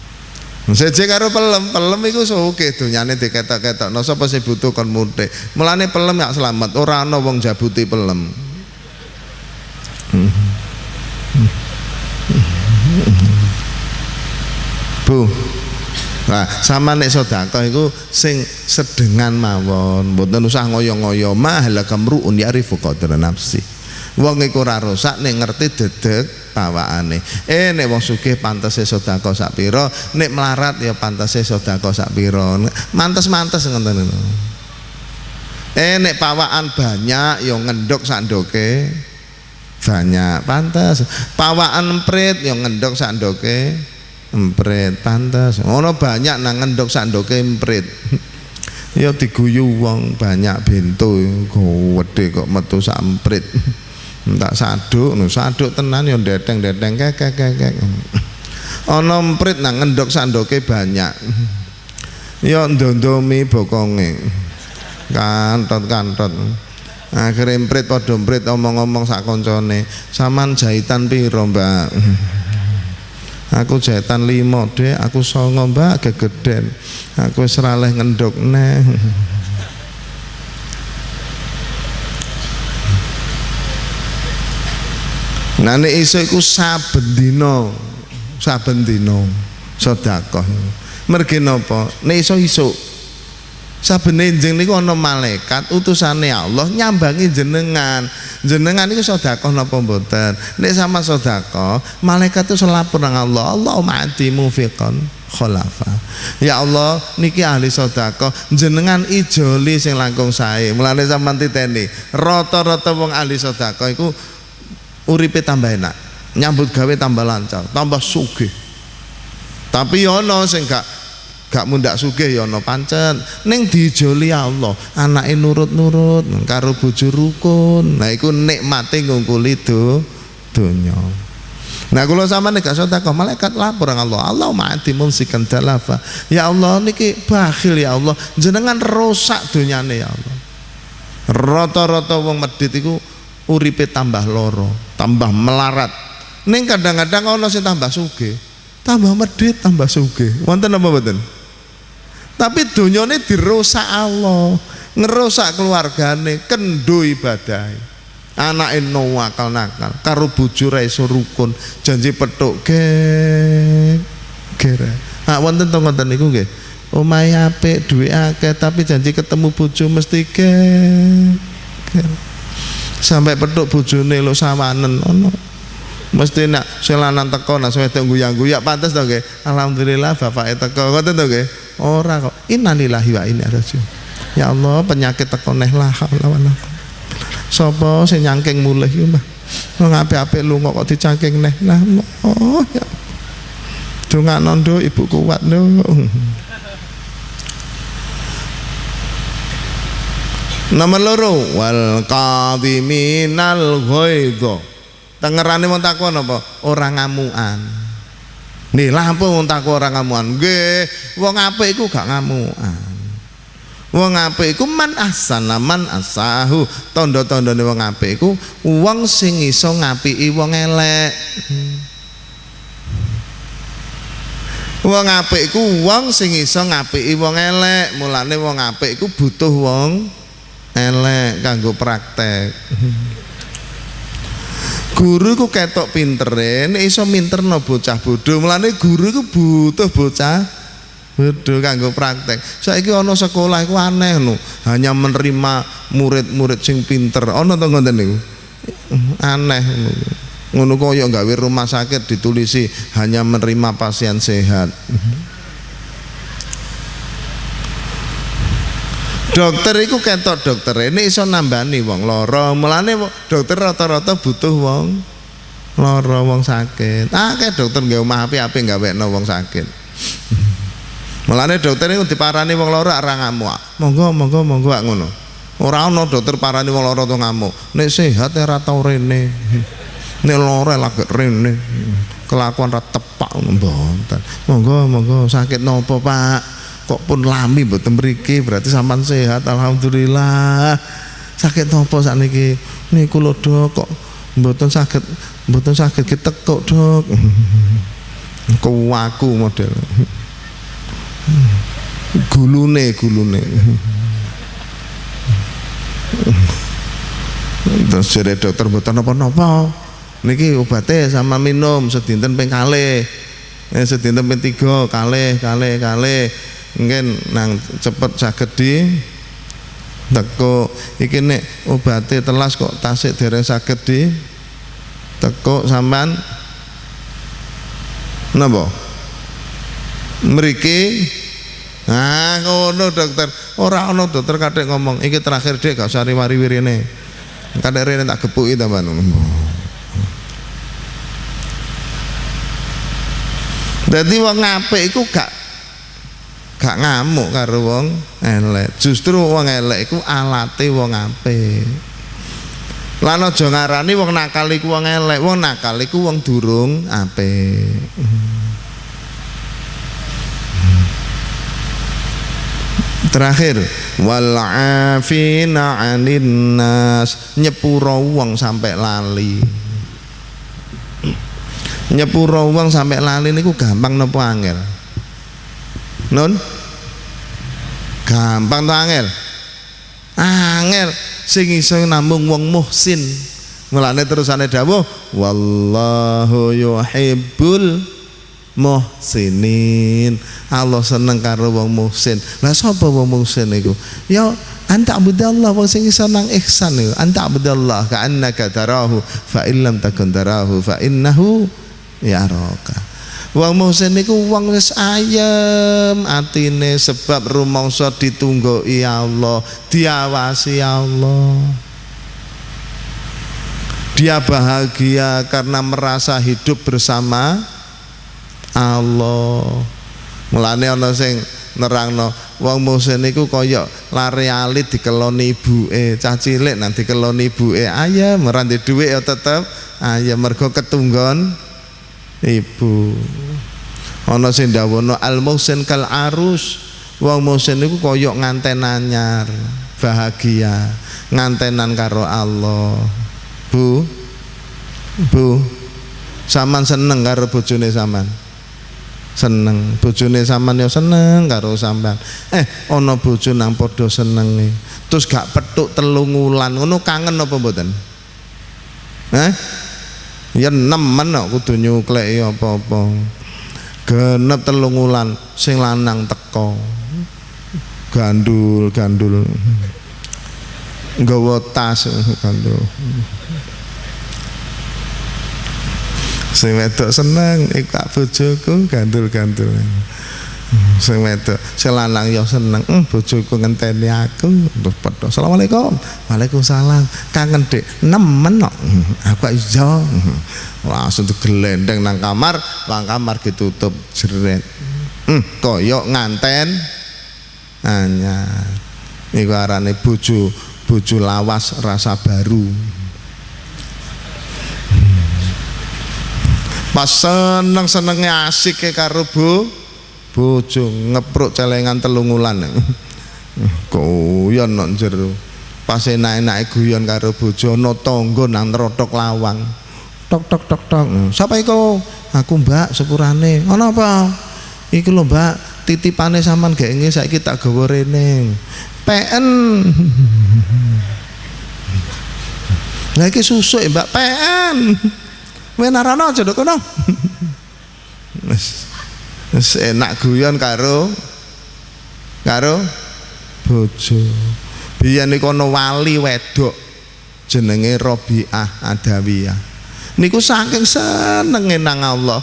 Seje karo pelem, pelem iku sugih donyane diketok-ketokno. Sapa sing butuh kon mutik. Mulane pelem gak selamat, ora ana wong jabuti pelem. Bu. Nah, sama nek sedekah iku sing sedengan mawon, mboten usah ngoyo-ngoyo mahal kamruun ya'rifu qadra nafsi. Wong iku ora rusak nek ngerti dedek pawakane. Eh nek wong sugih pantese sedekah sak pira, nek melarat ya pantese sedekah sak pira. Mantes-mantes ngoten niku. Eh nek pawakan banyak ya ngendok sak ndoke banyak pantas pawakan emprit ya ngendok sak ndoke. Emprit pantas ono banyak nang ngendok sak ndoke emprit. Ya diguyu wong banyak bento gede kok metu sak emprit. Tak saduk no saduk tenan ya deteng-deteng kek kek kek ana emprit nang ngendok sandoke banyak. Ya ndondomi bokonge. Kantot-kantot akhirnya emprit padha emprit omong-omong sak koncone. Saman jahitan piro mbak? Aku jahitan limo deh aku songo mbak. Gegeden aku seraleh ngendok neh Nah nek iso iku saben dina, saben dina. Sedekah. Mergi napa? Nek iso isuk. Saben enjing niku ana malaikat utusane Allah nyambangi jenengan. Jenengan niku sedekah napa mboten? Nek sama sedekah, malaikat itu selapor nang Allah. Allahumma ati mufiqan khulafa. Ya Allah niki ahli sedekah, jenengan ijoli sing langkung sae. Mulane sampean titeni, rata-rata wong ahli sedekah iku uripe tambah enak nyambut gawe tambah lancar tambah sugih tapi yono sing gak gak mundak sugih yono pancen ning dijoli Allah anake nurut-nurut karo bojo rukun nah iku nikmate ngungkuli do donya Nah kalau sama nih gak sedekah malaikat lapor Allah. Allah mati mumsikan dalafa. Ya Allah niki bakhil ya Allah. Jenengan rusak dunyane ya Allah. Rata-rata wong medit iku uripe tambah loro, tambah melarat. Ning kadang-kadang ana sing tambah sugih, tambah medhit, tambah sugih. Wonten apa mboten? Tapi donyane dirusak Allah, ngerusak keluargane, kendo ibadah. Anake no akal nakal, karo bojo ra iso rukun, janji petuk ge gere. Ah wonten to ngoten niku nggih. Omahe apik, duwe akeh, tapi janji ketemu bojo mesti gere sampai petuk bojone lo sawanen ono mesti nak selanan teko nak wedok guyang-guyak pantes to nggih alhamdulillah bapake teko ngoten to nggih ora kok. Innalillahi wa inna ilaihi ya Allah penyakit teko neh lah lawan sapa sing nyangking mulih iki Mbah? Wong apik-apik lunga kok dicangking neh lah oh ya. Dongakno ndo ibu kuat ndo Nomor loro. Wal qadhiminal ghaidha. Tengerane wong takon apa? Ora ngamukan. Nih lampu wong takon ora ngamukan. Nggih, wong apik iku gak ngamukan. Wong apik iku man asana man asahu. Tanda-tandane wong apik iku wong sing iso ngapiki wong elek. Wong apik iku wong sing iso ngapiki wong elek. Mulane wong apik iku butuh wong elek kanggo praktek guru iku ketok pintere nek iso minterno bocah bodho. Mulane guru iku butuh bocah bodho kanggo praktek. Saiki ana sekolah iku aneh lho hanya menerima murid-murid sing pinter. Ana to ngoten niku? Aneh ngono kaya gawe rumah sakit ditulisi hanya menerima pasien sehat dokter itu ketok dokter. Ini iso nambani wong loro mulane dokter rata-rata butuh wong loro wong sakit. Ah kayak dokter nggak omah api-api nggak wekno wong sakit. Mulane dokter itu diparani wong loro ora ngamuk. Monggo monggo monggo ngono. Ora ono dokter parani wong loro tuh ngamuk. Nek sehat ora tau rene. Nek loro lagi rene. Kelakuan ra tepak mboten. Monggo monggo sakit nopo pak kok pun lami mboten mriki berarti sampan sehat alhamdulillah. Sakit nopo sakniki? Niku lho dok kok mboten sakit mboten sakit kita kok dok. Ku aku model. Gulune gulune. Terus jadi dokter mboten napa-napa. Niki obatnya sama minum sedinten ping kalih. Eh, sedinten ping tiga kalih kalih kalih mungkin nang cepet saged di teko iki nek obate telas kok tasik dereng saged di teko sampean napa mriki Nah, ngono dokter. Ora ono dokter kadek ngomong, iki terakhir dek gak usah riwari-wirine. Kadek rene tak gepuki tambahan. Dadi wong apik iku gak gak ngamuk karo wong elek. Justru wong elek iku alate wong apik. Lan aja ngarani wong nakal iku wong elek. Wong nakal iku wong durung apik. Terakhir wal afina 'anin nas nyepuro wong sampai lali. Nyepuro wong sampai lali niku gampang napa angel? Nun? Gampang to angel? Angel sing iso namung wong muhsin. Mulane terusane dawuh wallahu yuhibbul muhsinin Allah seneng karo wong muhsin lah sapa wong muhsin iku ya anta abudallah wong sing iso nang ihsan iku anta abudallah ka annaka tarahu fa illam takun tarahu fa innahu yaraka wong muhsin iku wong wis ayem atine sebab rumangsa ditunggoki Allah diawasi Allah. Dia bahagia karena merasa hidup bersama Allah. Mulane ana sing nerangno wong musin niku kaya lari alit dikeloni ibuke. Cah cilik nang dikeloni ibuke ayam ora ndek dhuwit ya tetep. Ayam mergo ketunggon ibu. Ana sing dawono al musin kal arus. Wong musin niku kaya nganten anyar bahagia ngantenan karo Allah. Bu Bu Saman seneng karo bojone saman. Seneng bojone sampean ya seneng karo sampean. Eh ana bojo nang padha senenge. Terus gak petuk telung wulan ngono kangen apa mboten? Eh ya nemen kok kudu nyukleki apa-apa. Genep telung wulan sing lanang teko gandul gandul. Nggawa tas gandul. Sing wedok seneng iku kak bojoku gandul-gandul sing wedok sing lanang ya seneng. Hmm, bojoku ngenteni aku. Terus padha asalamualaikum waalaikumsalam. Kangen dek nemen kok. Aku iso. Langsung digelendeng nang kamar. Lang kamar ditutup jeret hmm, koyok nganten. Anyar iku arane bojo bojo lawas rasa baru. Pas seneng senengnya asik karo bu bojo ngepruk celengan telungulan guyon nok jero pas enak-enak guyon karo bojo ana tangga nang nerotok lawang. Tok tok tok tok. Sapa iku? Aku mbak sepurane. Ana apa? Iki lho mbak titipane sampean gak saiki tak gawa rene. PN Lah iki susuk Mbak PN Wenarana aja dok kono. Wis enak guyon karo karo bojo. Biyen niku ana wali wedok jenenge Robiah Adawiyah. Niku saking senenge nang Allah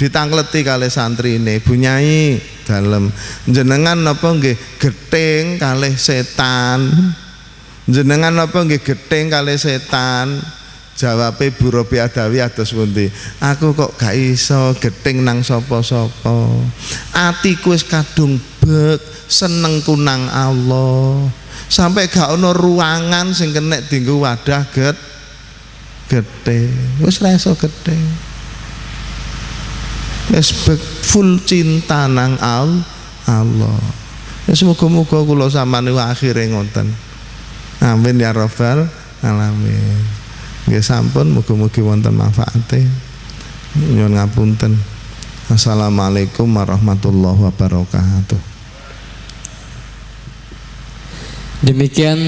ditangkleti kali santri ini bunyai dalam jenengan apa nggih geting kali setan jenengan apa nggih geting kali setan jawabe Bu Robi Adawi atus pundi? Aku kok gak iso geting nang sapa-sapa. Atiku wis kadung bek seneng kunang Allah. Sampai gak ono ruangan sing kena dinggo wadah get gede wis ra gede wis full cinta nang al Allah. Ya semoga-moga kula sampeyan akhire ngoten. Amin ya rabbal alamin Nggih sampun mugi-mugi wonten manfaate. Nyuwun ngapunten. Assalamualaikum warahmatullahi wabarakatuh. Demikian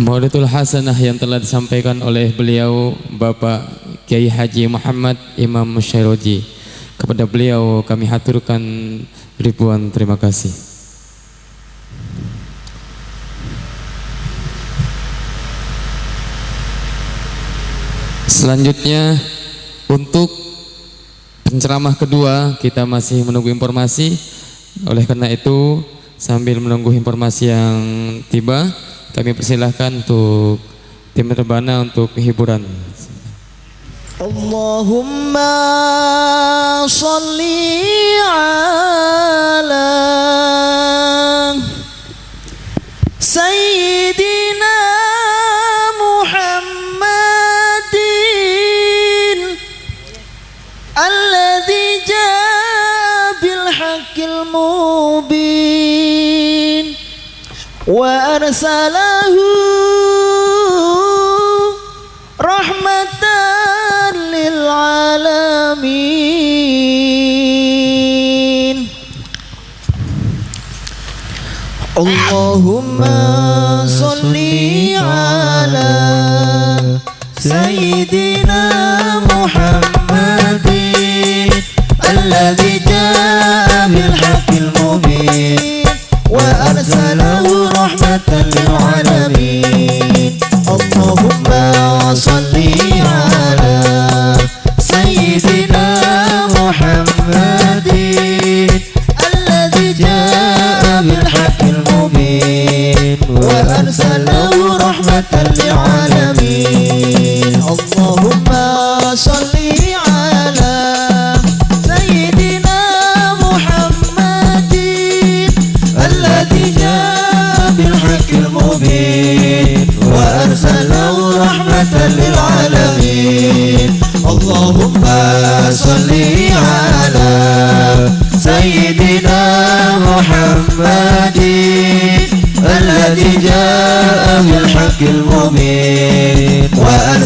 Maudatul Hasanah yang telah disampaikan oleh beliau Bapak Kiai Haji Muhammad Imam Syairoji. Kepada beliau kami haturkan ribuan terima kasih. Selanjutnya untuk penceramah kedua kita masih menunggu informasi. Oleh karena itu Sambil menunggu informasi yang tiba, kami persilahkan untuk tim terbana untuk hiburan. Allahumma salli ala Sayyidina haqqil mubin وأرسله رحمة للعالمين. اللهم صل على سيدنا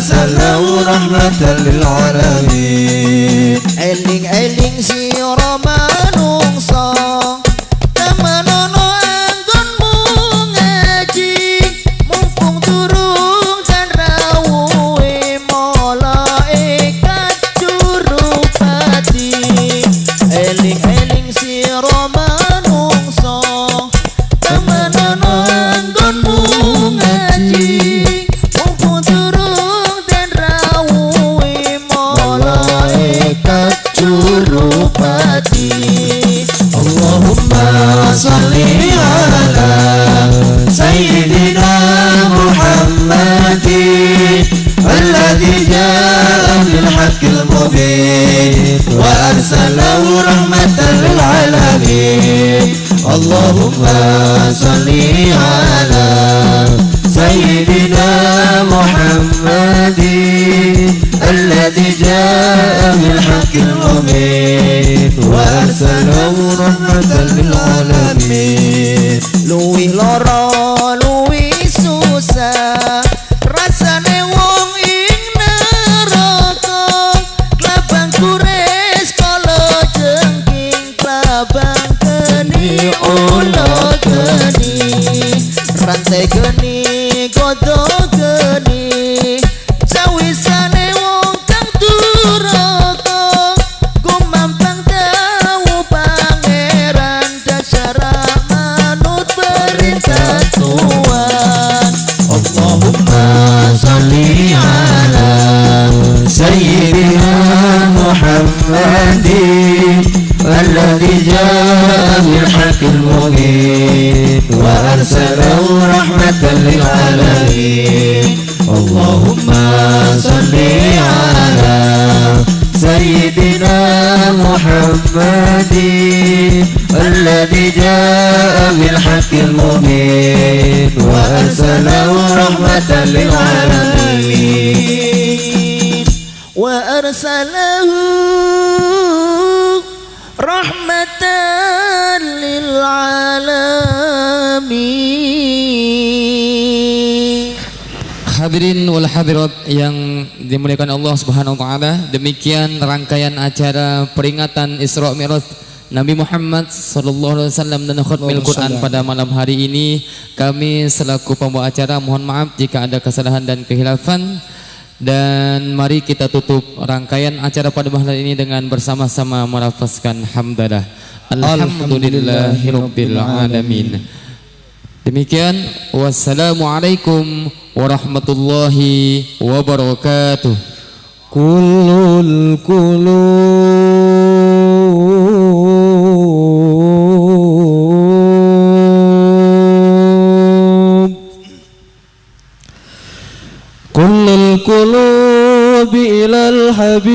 سلام ورحمة للعالمين. إلين إلين si للعالمين اللهم صل على سيدنا محمد الذي جاء بالحق المبين وأرسله رحمة للعالمين. لوي لورا Allah Subhanahu wa taala, demikian rangkaian acara peringatan Isra Mi'raj Nabi Muhammad sallallahu alaihi wasallam dan khatmil Quran pada malam hari ini. Kami selaku pembawa acara mohon maaf jika ada kesalahan dan kehilafan. Dan mari kita tutup rangkaian acara pada malam ini dengan bersama-sama melafazkan hamdalah. Alhamdulillahirabbil alamin. Demikian wassalamualaikum warahmatullahi wabarakatuh. كل القلوب كل القلوب إلى الحبيب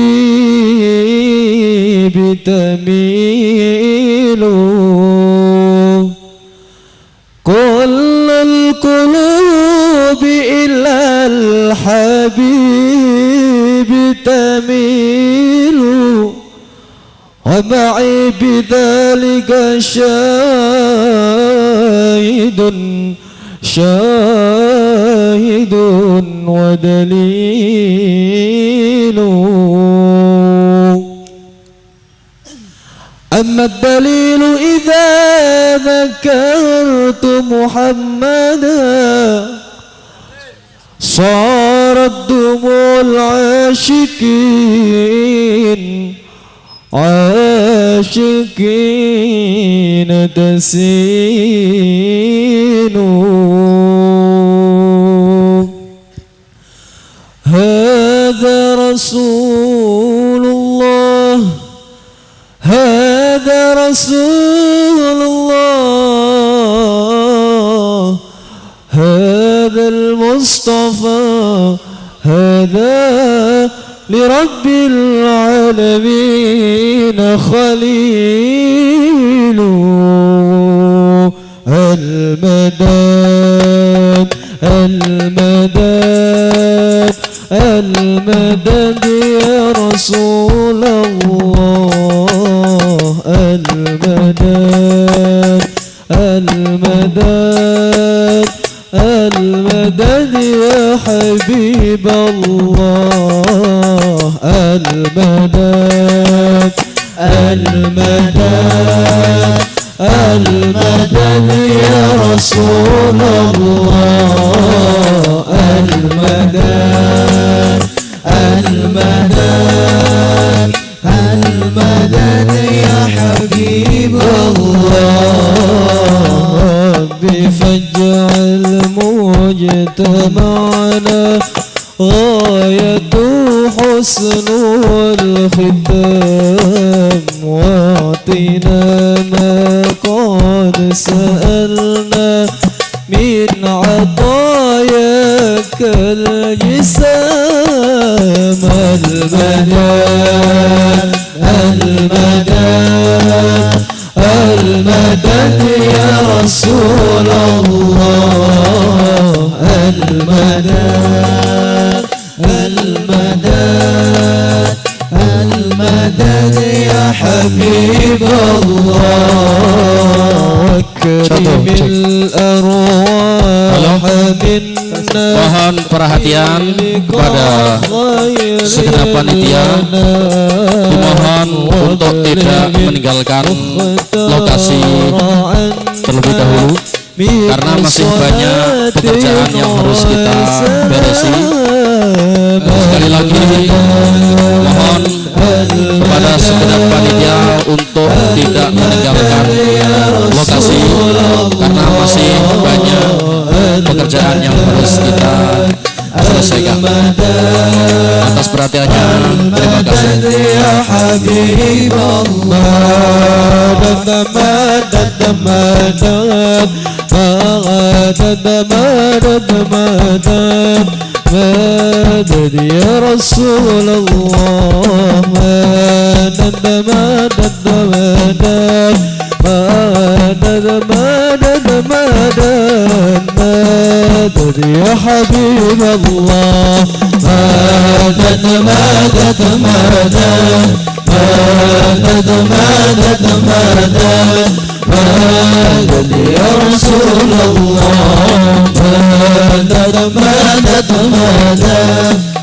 تميل شاهد شاهد ودليل. أما الدليل إذا ذكرت محمدا صارت دموع العاشقين عاشقين. تسيل هذا رسول الله هذا رسول الله. هذا المصطفى هذا لرب العالمين خليل. المدد المدد المدد يا رسول الله. المدد المدد المدد يا حبيب الله. المدد المدد. المدد يا رسول الله. المدد المدد المدد يا حبيب الله. ربي فاجعل مجتمعنا غاية حسن الختام واعطنا قد سألنا من عطاياك الجسام المدد المدد المدد يا رسول الله المدد المدد. المدد يا حبيب الله كريم الأرواح منا Mohon perhatian kepada segenap panitia Dimohon untuk tidak meninggalkan lokasi terlebih dahulu Karena masih banyak pekerjaan yang harus kita beresi sekali lagi mohon kepada segenap panitia untuk tidak meninggalkan lokasi karena masih banyak pekerjaan yang harus kita selesaikan atas perhatiannya terima kasih مدد يا رسول الله مدد مدد مدد مدد مدد مدد مدد يا حبيب الله مدد مدد مدد مدد مدد مدد يا رسول الله مدد مدد مدد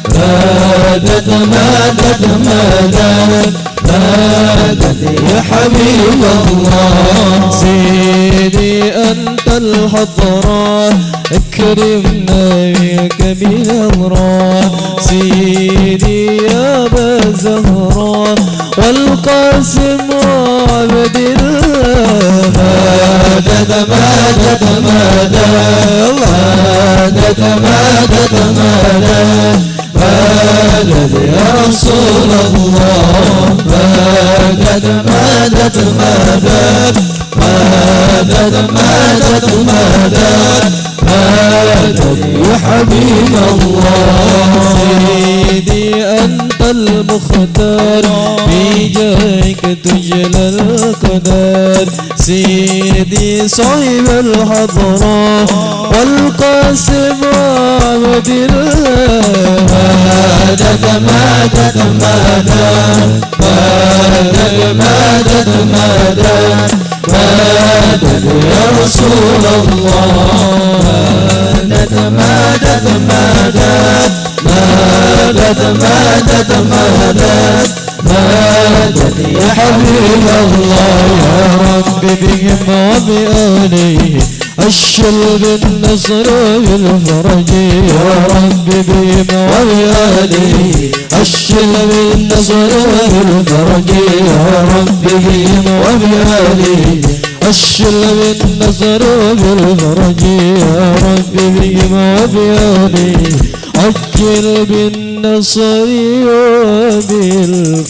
مدد مدد مدد مدد يا حبيب الله سيدي أنت الحضرة اكرمنا بك بنظرة سيدي يا أبا زهرة قاسم عبد الله تتمادى تمادى تتمادى تمادى مادت يا رسول الله مادت مادت مادت مادت مادت مادت مادت يا حبيب الله سيدي أنت المختار بجاك تجلى القدر. سيدي صاحب الحضرة والقاسم ومدينة مادت مادت مادت مادت مادت مادت مادت يا رسول الله. مادت مادت مادت مدد مدد مدد مدد يا حبيب الله يا رب بهم وبآله الشل بالنصر والفرج يا رب بهم وبآله الشل بالنصر والفرج يا رب بهم وبآله الشل بالنصر والفرج يا رب بهم وبآله عجل بالنصر وبالفرج.